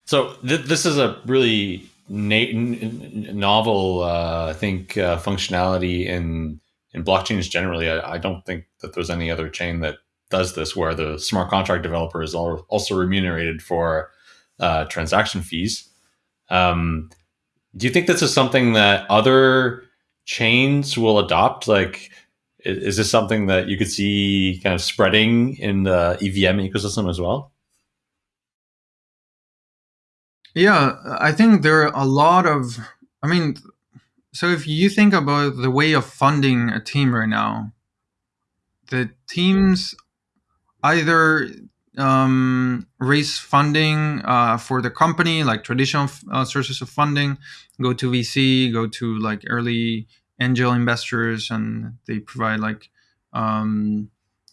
So th- this is a really novel, uh, I think, uh, functionality in in blockchains generally. I, I, don't think that there's any other chain that does this where the smart contract developer is also remunerated for uh, transaction fees. Um, do you think this is something that other chains will adopt? Like, is, is this something that you could see kind of spreading in the EVM ecosystem as well? Yeah, I think there are a lot of, I mean, so if you think about the way of funding a team right now, the teams either um, raise funding uh, for the company, like traditional uh, sources of funding, go to VC, go to like early angel investors, and they provide like, um,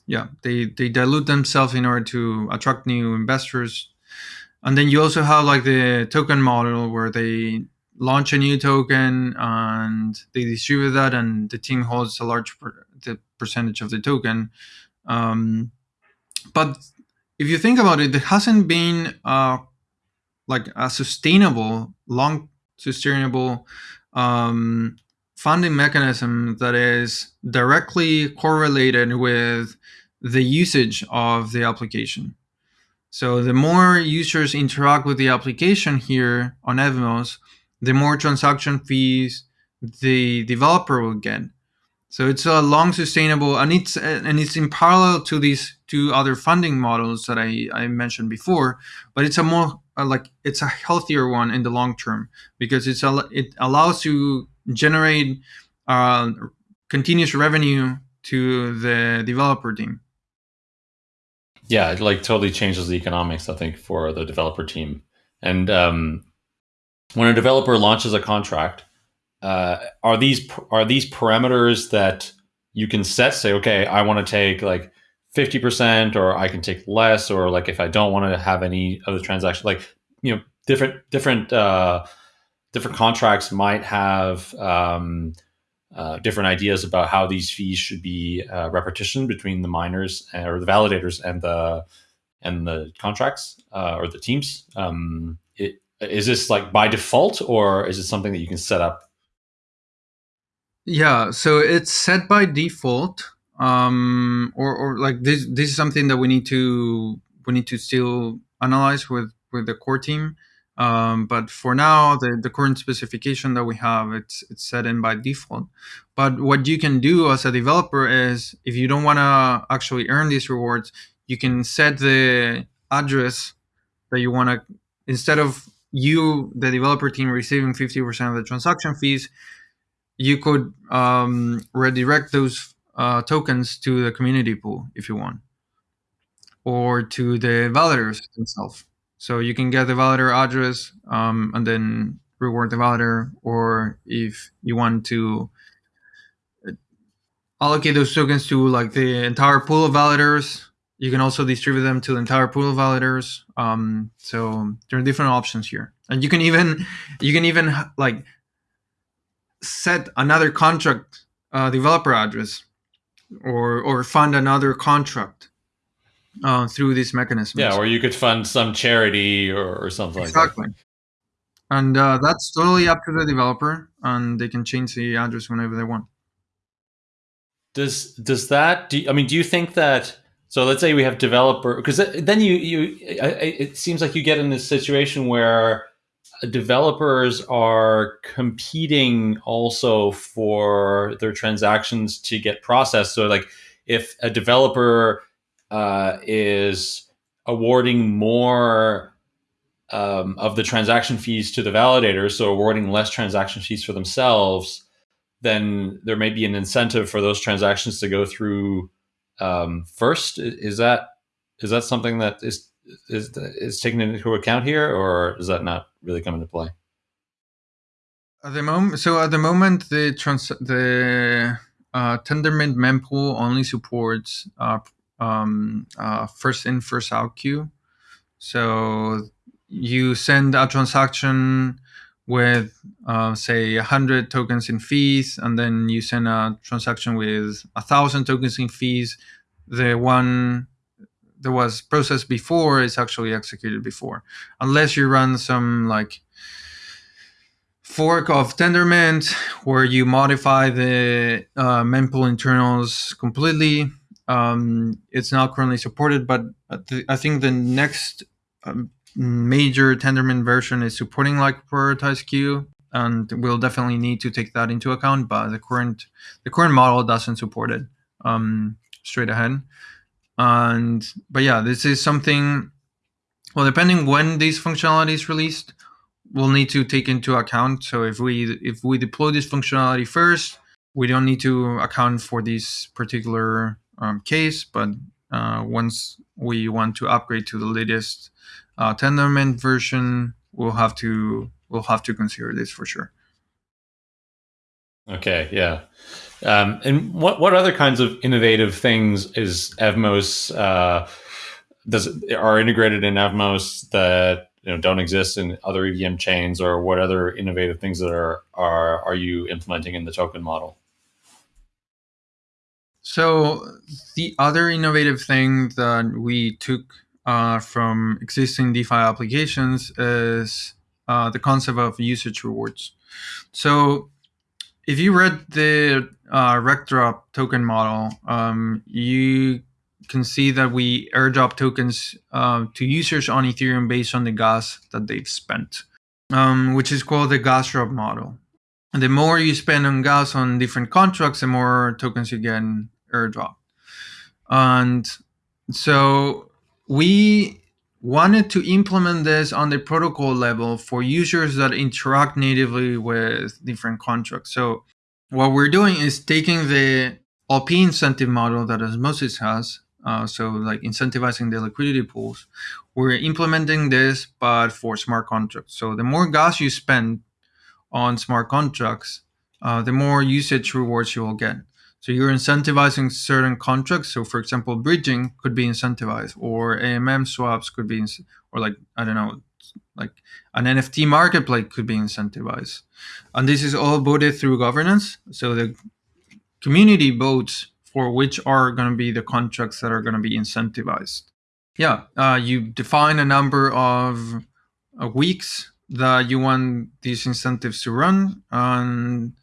yeah, they they dilute themselves in order to attract new investors. And then you also have like the token model where they launch a new token and they distribute that, and the team holds a large per- the percentage of the token. Um, but if you think about it, there hasn't been uh, like a sustainable, long sustainable um, funding mechanism that is directly correlated with the usage of the application. So the more users interact with the application here on Evmos, the more transaction fees the developer will get. So it's a long sustainable, and it's and it's in parallel to these two other funding models that I, I mentioned before. But it's a more uh, like it's a healthier one in the long term because it's a, it allows you generate uh, continuous revenue to the developer team. Yeah, it like totally changes the economics, I think, for the developer team. And um, when a developer launches a contract, uh, are these are these parameters that you can set? Say, okay, I want to take like fifty percent, or I can take less, or like if I don't want to have any of the transaction, like you know, different different uh, different contracts might have um, uh, different ideas about how these fees should be uh, repetition between the miners uh, or the validators and the and the contracts uh, or the teams. Um, it, is this like by default, or is it something that you can set up? Yeah, so it's set by default, um, or or like this. This is something that we need to we need to still analyze with with the core team. Um, but for now, the, the current specification that we have, it's it's set in by default. But what you can do as a developer is, if you don't want to actually earn these rewards, you can set the address that you want to, instead of you, the developer team, receiving 50% of the transaction fees, you could um, redirect those uh, tokens to the community pool if you want, or to the validators themselves. So you can get the validator address um, and then reward the validator, or if you want to uh, allocate those tokens to like the entire pool of validators, you can also distribute them to the entire pool of validators. Um, so there are different options here, and you can even you can even like set another contract uh, developer address or or fund another contract uh, through this mechanism. Yeah, or you could fund some charity or, or something exactly. like that. And uh, that's totally up to the developer, and they can change the address whenever they want. Does does that? Do, you, I mean, do you think that? So let's say we have developer, because then you you it seems like you get in this situation where developers are competing also for their transactions to get processed. So like if a developer uh, is awarding more um, of the transaction fees to the validators, so awarding less transaction fees for themselves, then there may be an incentive for those transactions to go through um, first. Is that is that something that is is is taken into account here, or is that not really come into play? At the moment, so at the moment, the trans the uh, Tendermint mempool only supports uh, um, uh, first in first out queue. So you send a transaction with uh, say 100 tokens in fees and then you send a transaction with a thousand tokens in fees the one that was processed before is actually executed before unless you run some like fork of tendermint where you modify the uh, mempool internals completely um, it's not currently supported, but I think the next um, major Tendermint version is supporting like prioritized queue, and we'll definitely need to take that into account. But the current the current model doesn't support it um, straight ahead. And but yeah, this is something. Well, depending when these functionalities released, we'll need to take into account. So if we if we deploy this functionality first, we don't need to account for this particular um, case, but uh, once we want to upgrade to the latest uh, Tendermint version, we'll have to we'll have to consider this for sure. Okay, yeah. Um, and what what other kinds of innovative things is Evmos uh, does are integrated in Evmos that you know don't exist in other EVM chains, or what other innovative things that are are are you implementing in the token model? So the other innovative thing that we took uh, from existing DeFi applications is uh, the concept of usage rewards. So if you read the uh, Rektdrop token model, um, you can see that we airdrop tokens uh, to users on Ethereum based on the gas that they've spent, um, which is called the gas drop model. And the more you spend on gas on different contracts, the more tokens you get airdrop. And so we wanted to implement this on the protocol level for users that interact natively with different contracts. So what we're doing is taking the OP incentive model that Osmosis has, uh, so like incentivizing the liquidity pools, we're implementing this, but for smart contracts. So the more gas you spend on smart contracts, uh, the more usage rewards you will get. So you're incentivizing certain contracts. So for example, bridging could be incentivized, or AMM swaps could be, or like I don't know, like an NFT marketplace could be incentivized. And this is all voted through governance. So the community votes for which are going to be the contracts that are going to be incentivized. Yeah, uh, you define a number of uh, weeks that you want these incentives to run, and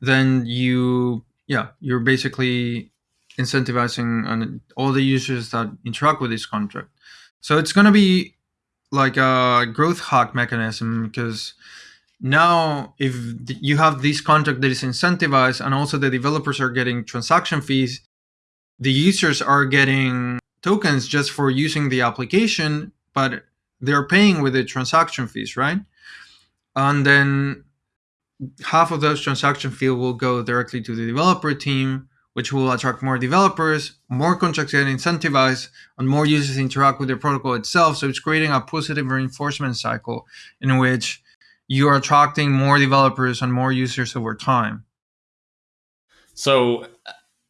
then you yeah, you're basically incentivizing on all the users that interact with this contract. So it's going to be like a growth hack mechanism because now if you have this contract that is incentivized and also the developers are getting transaction fees, the users are getting tokens just for using the application, but they're paying with the transaction fees, right? And then half of those transaction fee will go directly to the developer team, which will attract more developers, more contracts get incentivized, and more users interact with the protocol itself. So it's creating a positive reinforcement cycle in which you are attracting more developers and more users over time. So,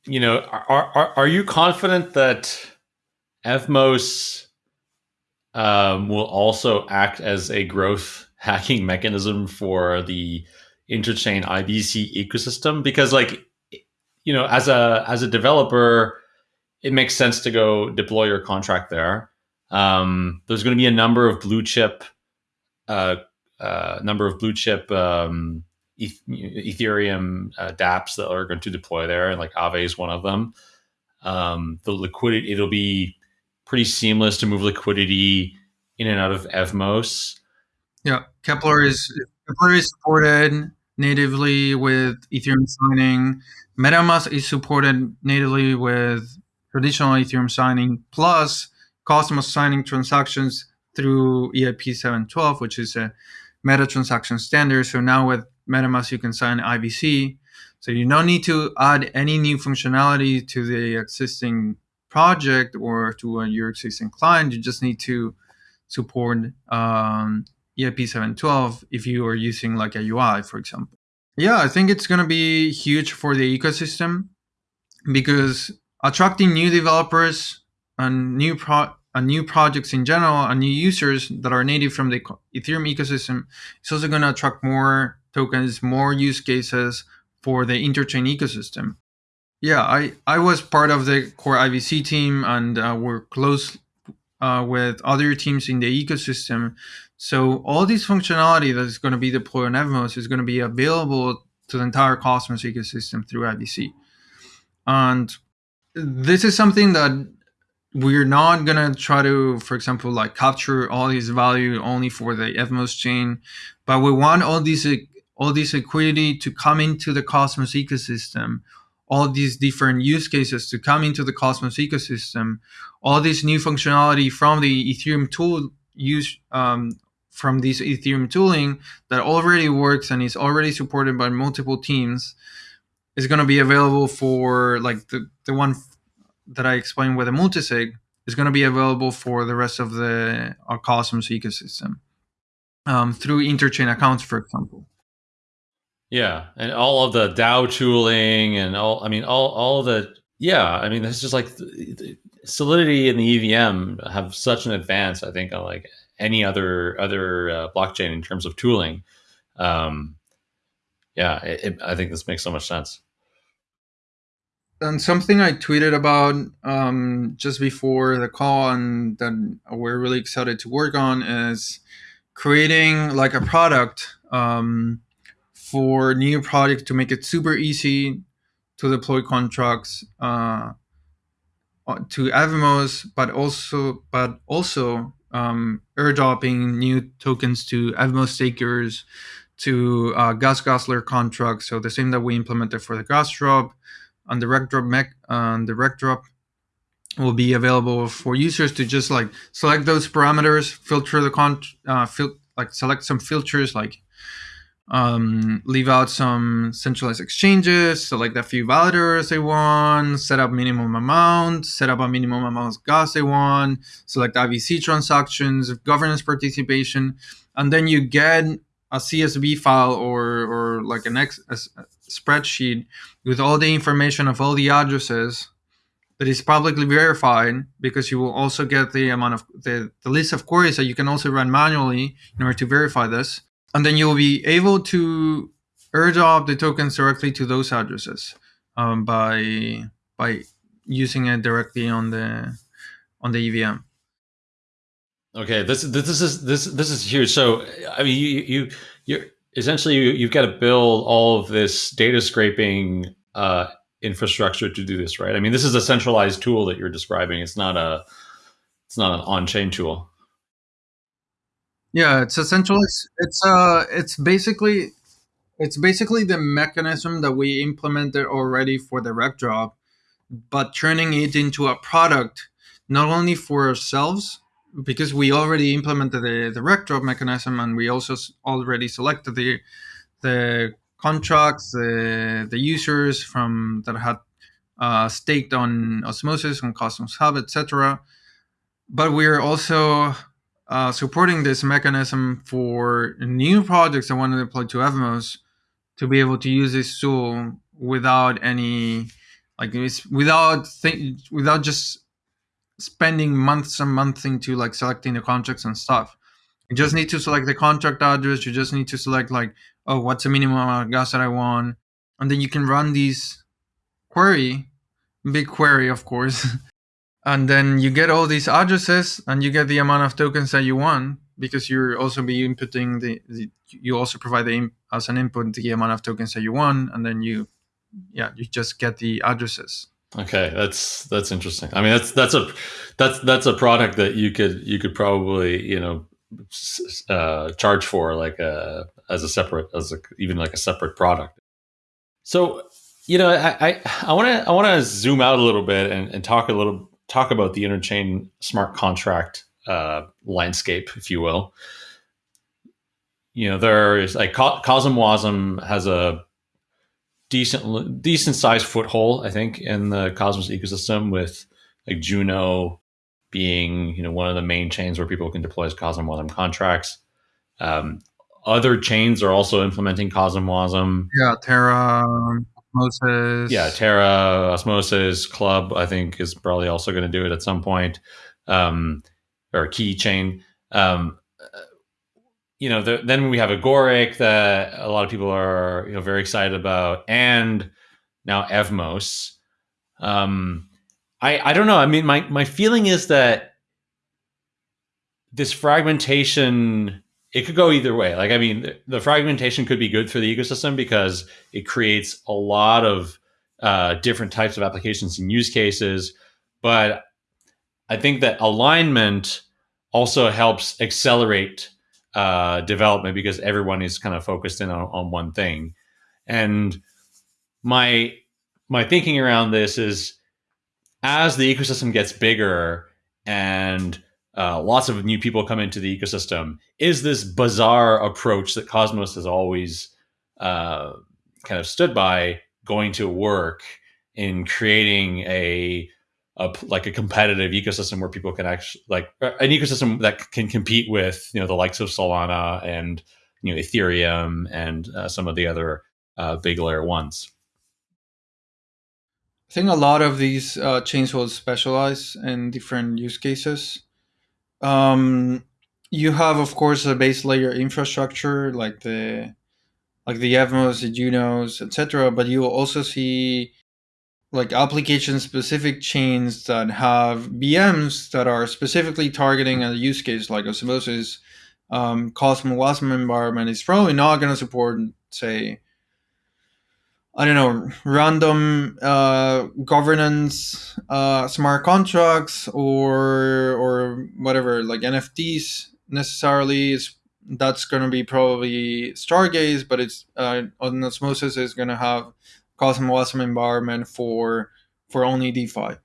you know, are are, are you confident that Evmos um, will also act as a growth hacking mechanism for the interchain IBC ecosystem because like you know as a as a developer it makes sense to go deploy your contract there. Um, there's going to be a number of blue chip uh, uh, number of blue chip um, Ethereum uh, dApps that are going to deploy there, and like Aave is one of them. Um, the liquidity it'll be pretty seamless to move liquidity in and out of Evmos. Yeah, Keplr is Keplr is supported natively with Ethereum signing. MetaMask is supported natively with traditional Ethereum signing plus Cosmos signing transactions through EIP 712, which is a meta transaction standard. So now with MetaMask, you can sign IBC. So you don't need to add any new functionality to the existing project or to uh, your existing client. You just need to support um, EIP 712 if you are using like a UI, for example. Yeah, I think it's going to be huge for the ecosystem because attracting new developers and new pro and new projects in general and new users that are native from the Ethereum ecosystem is also going to attract more tokens, more use cases for the interchain ecosystem. Yeah, I, I was part of the core IBC team and uh, we're close uh, with other teams in the ecosystem so all this functionality that is going to be deployed on Evmos is going to be available to the entire Cosmos ecosystem through IBC. And this is something that we're not going to try to, for example, like capture all this value only for the Evmos chain, but we want all these all this liquidity to come into the Cosmos ecosystem, all these different use cases to come into the Cosmos ecosystem, all this new functionality from the Ethereum tool use um, from this Ethereum tooling that already works and is already supported by multiple teams is going to be available for like the, the one that I explained with the multisig is going to be available for the rest of the uh, Cosmos ecosystem um, through interchain accounts, for example. Yeah, and all of the DAO tooling and all, I mean, all, all the, yeah, I mean, it's just like Solidity and the EVM have such an advance, I think, on like any other other uh, blockchain in terms of tooling. Um, yeah, it, it, I think this makes so much sense. And something I tweeted about um, just before the call, and that we're really excited to work on, is creating like a product um, for new projects to make it super easy to deploy contracts uh, to Evmos, but also but also um, airdropping new tokens to Evmos stakers, to uh, gas guzzler contracts. So the same that we implemented for the gas drop, on the Rektdrop mech, on the Rektdrop will be available for users to just like select those parameters, filter the con, uh, fil- like select some filters, like um, leave out some centralized exchanges, select a few validators they want, set up minimum amount, set up a minimum amount of gas they want, select IBC transactions, governance participation, and then you get a CSV file or or like an X a spreadsheet with all the information of all the addresses that is publicly verified because you will also get the amount of the, the list of queries that you can also run manually in order to verify this and then you'll be able to airdrop the tokens directly to those addresses um, by by using it directly on the on the EVM. Okay, this this is this this is huge. So I mean, you you you essentially you, you've got to build all of this data scraping uh, infrastructure to do this, right? I mean, this is a centralized tool that you're describing. It's not a it's not an on-chain tool. Yeah, it's essentially it's, uh it's basically it's basically the mechanism that we implemented already for the Rektdrop, but turning it into a product not only for ourselves because we already implemented the, the Rektdrop mechanism and we also already selected the the contracts, the the users from that had uh, staked on osmosis on Cosmos Hub, etc. But we're also uh, supporting this mechanism for new projects that want to deploy to Evmos to be able to use this tool without any like without think without just spending months and months into like selecting the contracts and stuff. You just need to select the contract address. You just need to select like, oh, what's the minimum amount of gas that I want, and then you can run these query, big query, of course, and then you get all these addresses and you get the amount of tokens that you want because you're also be inputting the, the you also provide the as an input the amount of tokens that you want and then you yeah you just get the addresses. Okay that's that's interesting. I mean that's that's a that's that's a product that you could you could probably you know uh, charge for like a as a separate as a even like a separate product. So you know I i i want to i want to zoom out a little bit and, and talk a little talk about the interchain smart contract uh, landscape, if you will. You know, there is like CosmWasm has a decent decent sized foothold, I think, in the Cosmos ecosystem with like Juno being you know one of the main chains where people can deploy CosmWasm contracts. Um, other chains are also implementing CosmWasm. Yeah, Terra, Osmosis. Yeah, Terra, Osmosis, Club, I think is probably also going to do it at some point, um, or KiChain. Um, you know, the, then we have Agoric that a lot of people are you know very excited about, and now Evmos. Um, I I don't know. I mean, my my feeling is that this fragmentation it could go either way. Like, I mean, the fragmentation could be good for the ecosystem because it creates a lot of uh, different types of applications and use cases. But I think that alignment also helps accelerate uh, development because everyone is kind of focused in on, on one thing. And my my thinking around this is as the ecosystem gets bigger and uh, lots of new people come into the ecosystem is this bazaar approach that cosmos has always uh, kind of stood by going to work in creating a, a, like a competitive ecosystem where people can actually like an ecosystem that can compete with you know the likes of solana and you know ethereum and uh, some of the other uh, big layer ones? I think a lot of these uh, chains will specialize in different use cases um, you have, of course, a base layer infrastructure like the like the Evmos, the Junos, etc. But you will also see like application specific chains that have VMs that are specifically targeting a use case like osmosis. Um, CosmWasm environment is probably not going to support, say, I don't know, random uh, governance uh, smart contracts or or whatever, like NFTs necessarily is that's going to be probably Stargaze, but it's uh, on Osmosis is going to have CosmWasm environment for for only DeFi.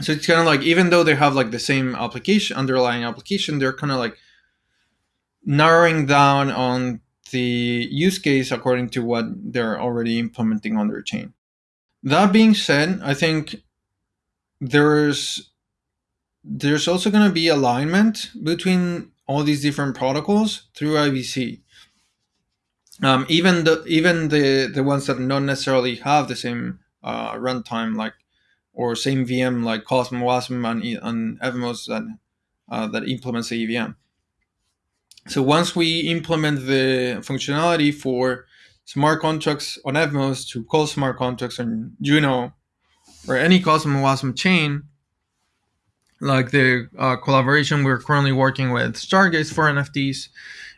So it's kind of like even though they have like the same application, underlying application, they're kind of like narrowing down on the use case according to what they're already implementing on their chain. That being said, I think there's there's also going to be alignment between all these different protocols through IBC. Um, even the even the the ones that don't necessarily have the same uh, runtime like or same VM like CosmWasm, and, and Evmos that uh, that implements the EVM. So once we implement the functionality for smart contracts on Evmos to call smart contracts on Juno or any CosmWasm chain, like the uh, collaboration we're currently working with Stargaze for NFTs,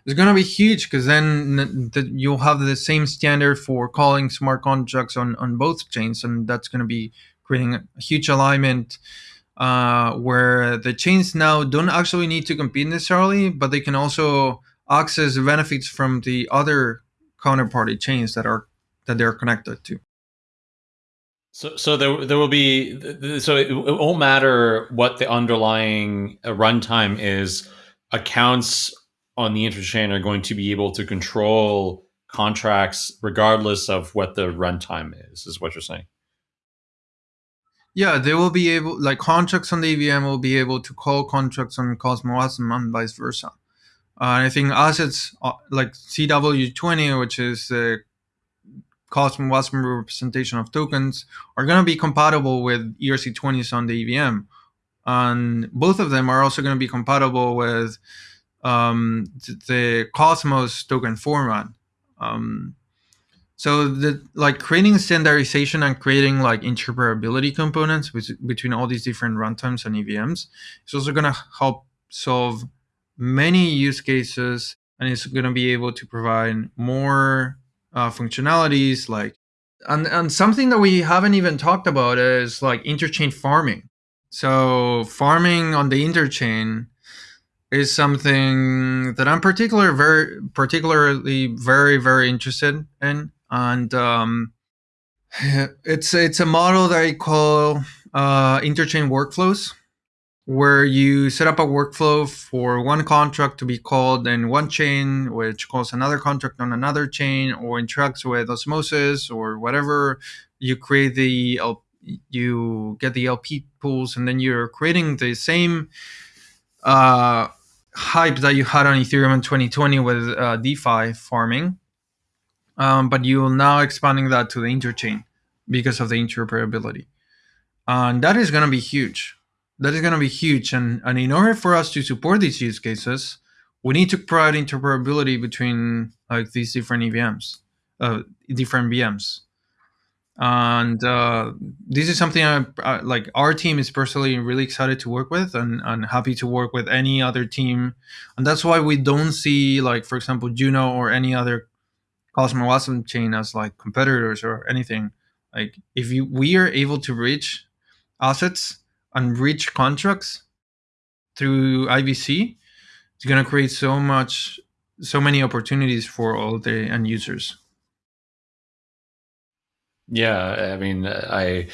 is going to be huge because then the, you'll have the same standard for calling smart contracts on, on both chains, and that's going to be creating a huge alignment uh, where the chains now don't actually need to compete necessarily, but they can also access benefits from the other counterparty chains that are that they're connected to. So, so there, there will be. So it, it won't matter what the underlying uh, runtime is. Accounts on the interchain are going to be able to control contracts regardless of what the runtime is. Is what you're saying? Yeah, they will be able, like contracts on the EVM will be able to call contracts on Cosmos and vice versa. Uh, I think assets uh, like CW20, which is the Cosmos representation of tokens, are going to be compatible with ERC20s on the EVM. And both of them are also going to be compatible with um, the Cosmos token format. Um, so the like creating standardization and creating like interoperability components with, between all these different runtimes and EVMs is also going to help solve many use cases and it's going to be able to provide more uh, functionalities like and, and something that we haven't even talked about is like interchain farming. So farming on the interchain is something that i'm particular very particularly very very interested in and um, it's it's a model that I call uh, interchain workflows, where you set up a workflow for one contract to be called in one chain, which calls another contract on another chain, or interacts with osmosis or whatever. You create the you get the LP pools, and then you're creating the same uh, hype that you had on Ethereum in 2020 with uh, DeFi farming um, but you're now expanding that to the interchain because of the interoperability. And that is going to be huge. That is going to be huge. And, and in order for us to support these use cases, we need to provide interoperability between like these different EVMs, uh, different VMs. And uh, this is something I, I, like our team is personally really excited to work with and, and happy to work with any other team. And that's why we don't see like, for example, Juno or any other Cosmos Wasm chain as like competitors or anything. Like if you we are able to reach assets and reach contracts through IBC, it's gonna create so much so many opportunities for all the end users. Yeah, I mean, I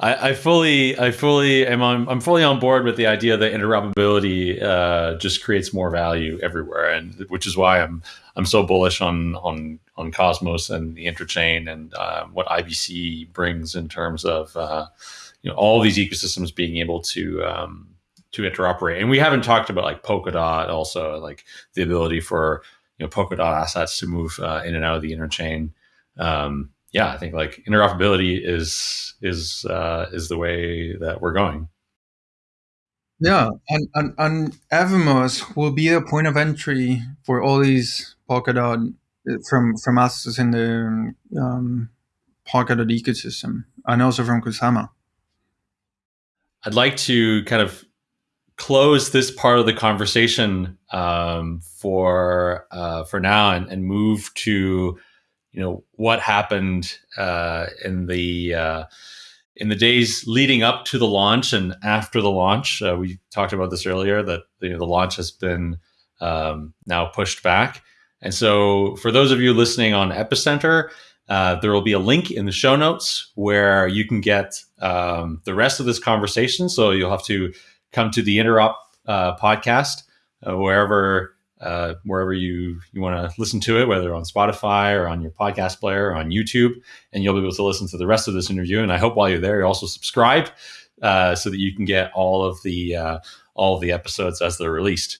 I, I, fully, I fully am on, I'm fully on board with the idea that interoperability uh, just creates more value everywhere, and which is why I'm, I'm so bullish on on on Cosmos and the interchain and uh, what IBC brings in terms of uh, you know all these ecosystems being able to um, to interoperate. And we haven't talked about like Polkadot, also like the ability for you know Polkadot assets to move uh, in and out of the interchain. Um, yeah, I think like interoperability is is uh, is the way that we're going. Yeah, and, and, and Evmos will be a point of entry for all these Polkadot uh, from from us in the um, Polkadot ecosystem, and also from Kusama. I'd like to kind of close this part of the conversation um, for uh, for now and, and move to you know what happened uh, in the uh, in the days leading up to the launch and after the launch. Uh, we talked about this earlier that you know, the launch has been um, now pushed back, and so for those of you listening on Epicenter, Uh, there will be a link in the show notes where you can get um, the rest of this conversation. So you'll have to come to the Interop uh, podcast uh, wherever uh, wherever you you want to listen to it, whether on Spotify or on your podcast player or on YouTube, and you'll be able to listen to the rest of this interview. And I hope while you're there, you also subscribe uh, so that you can get all of the uh, all of the episodes as they're released.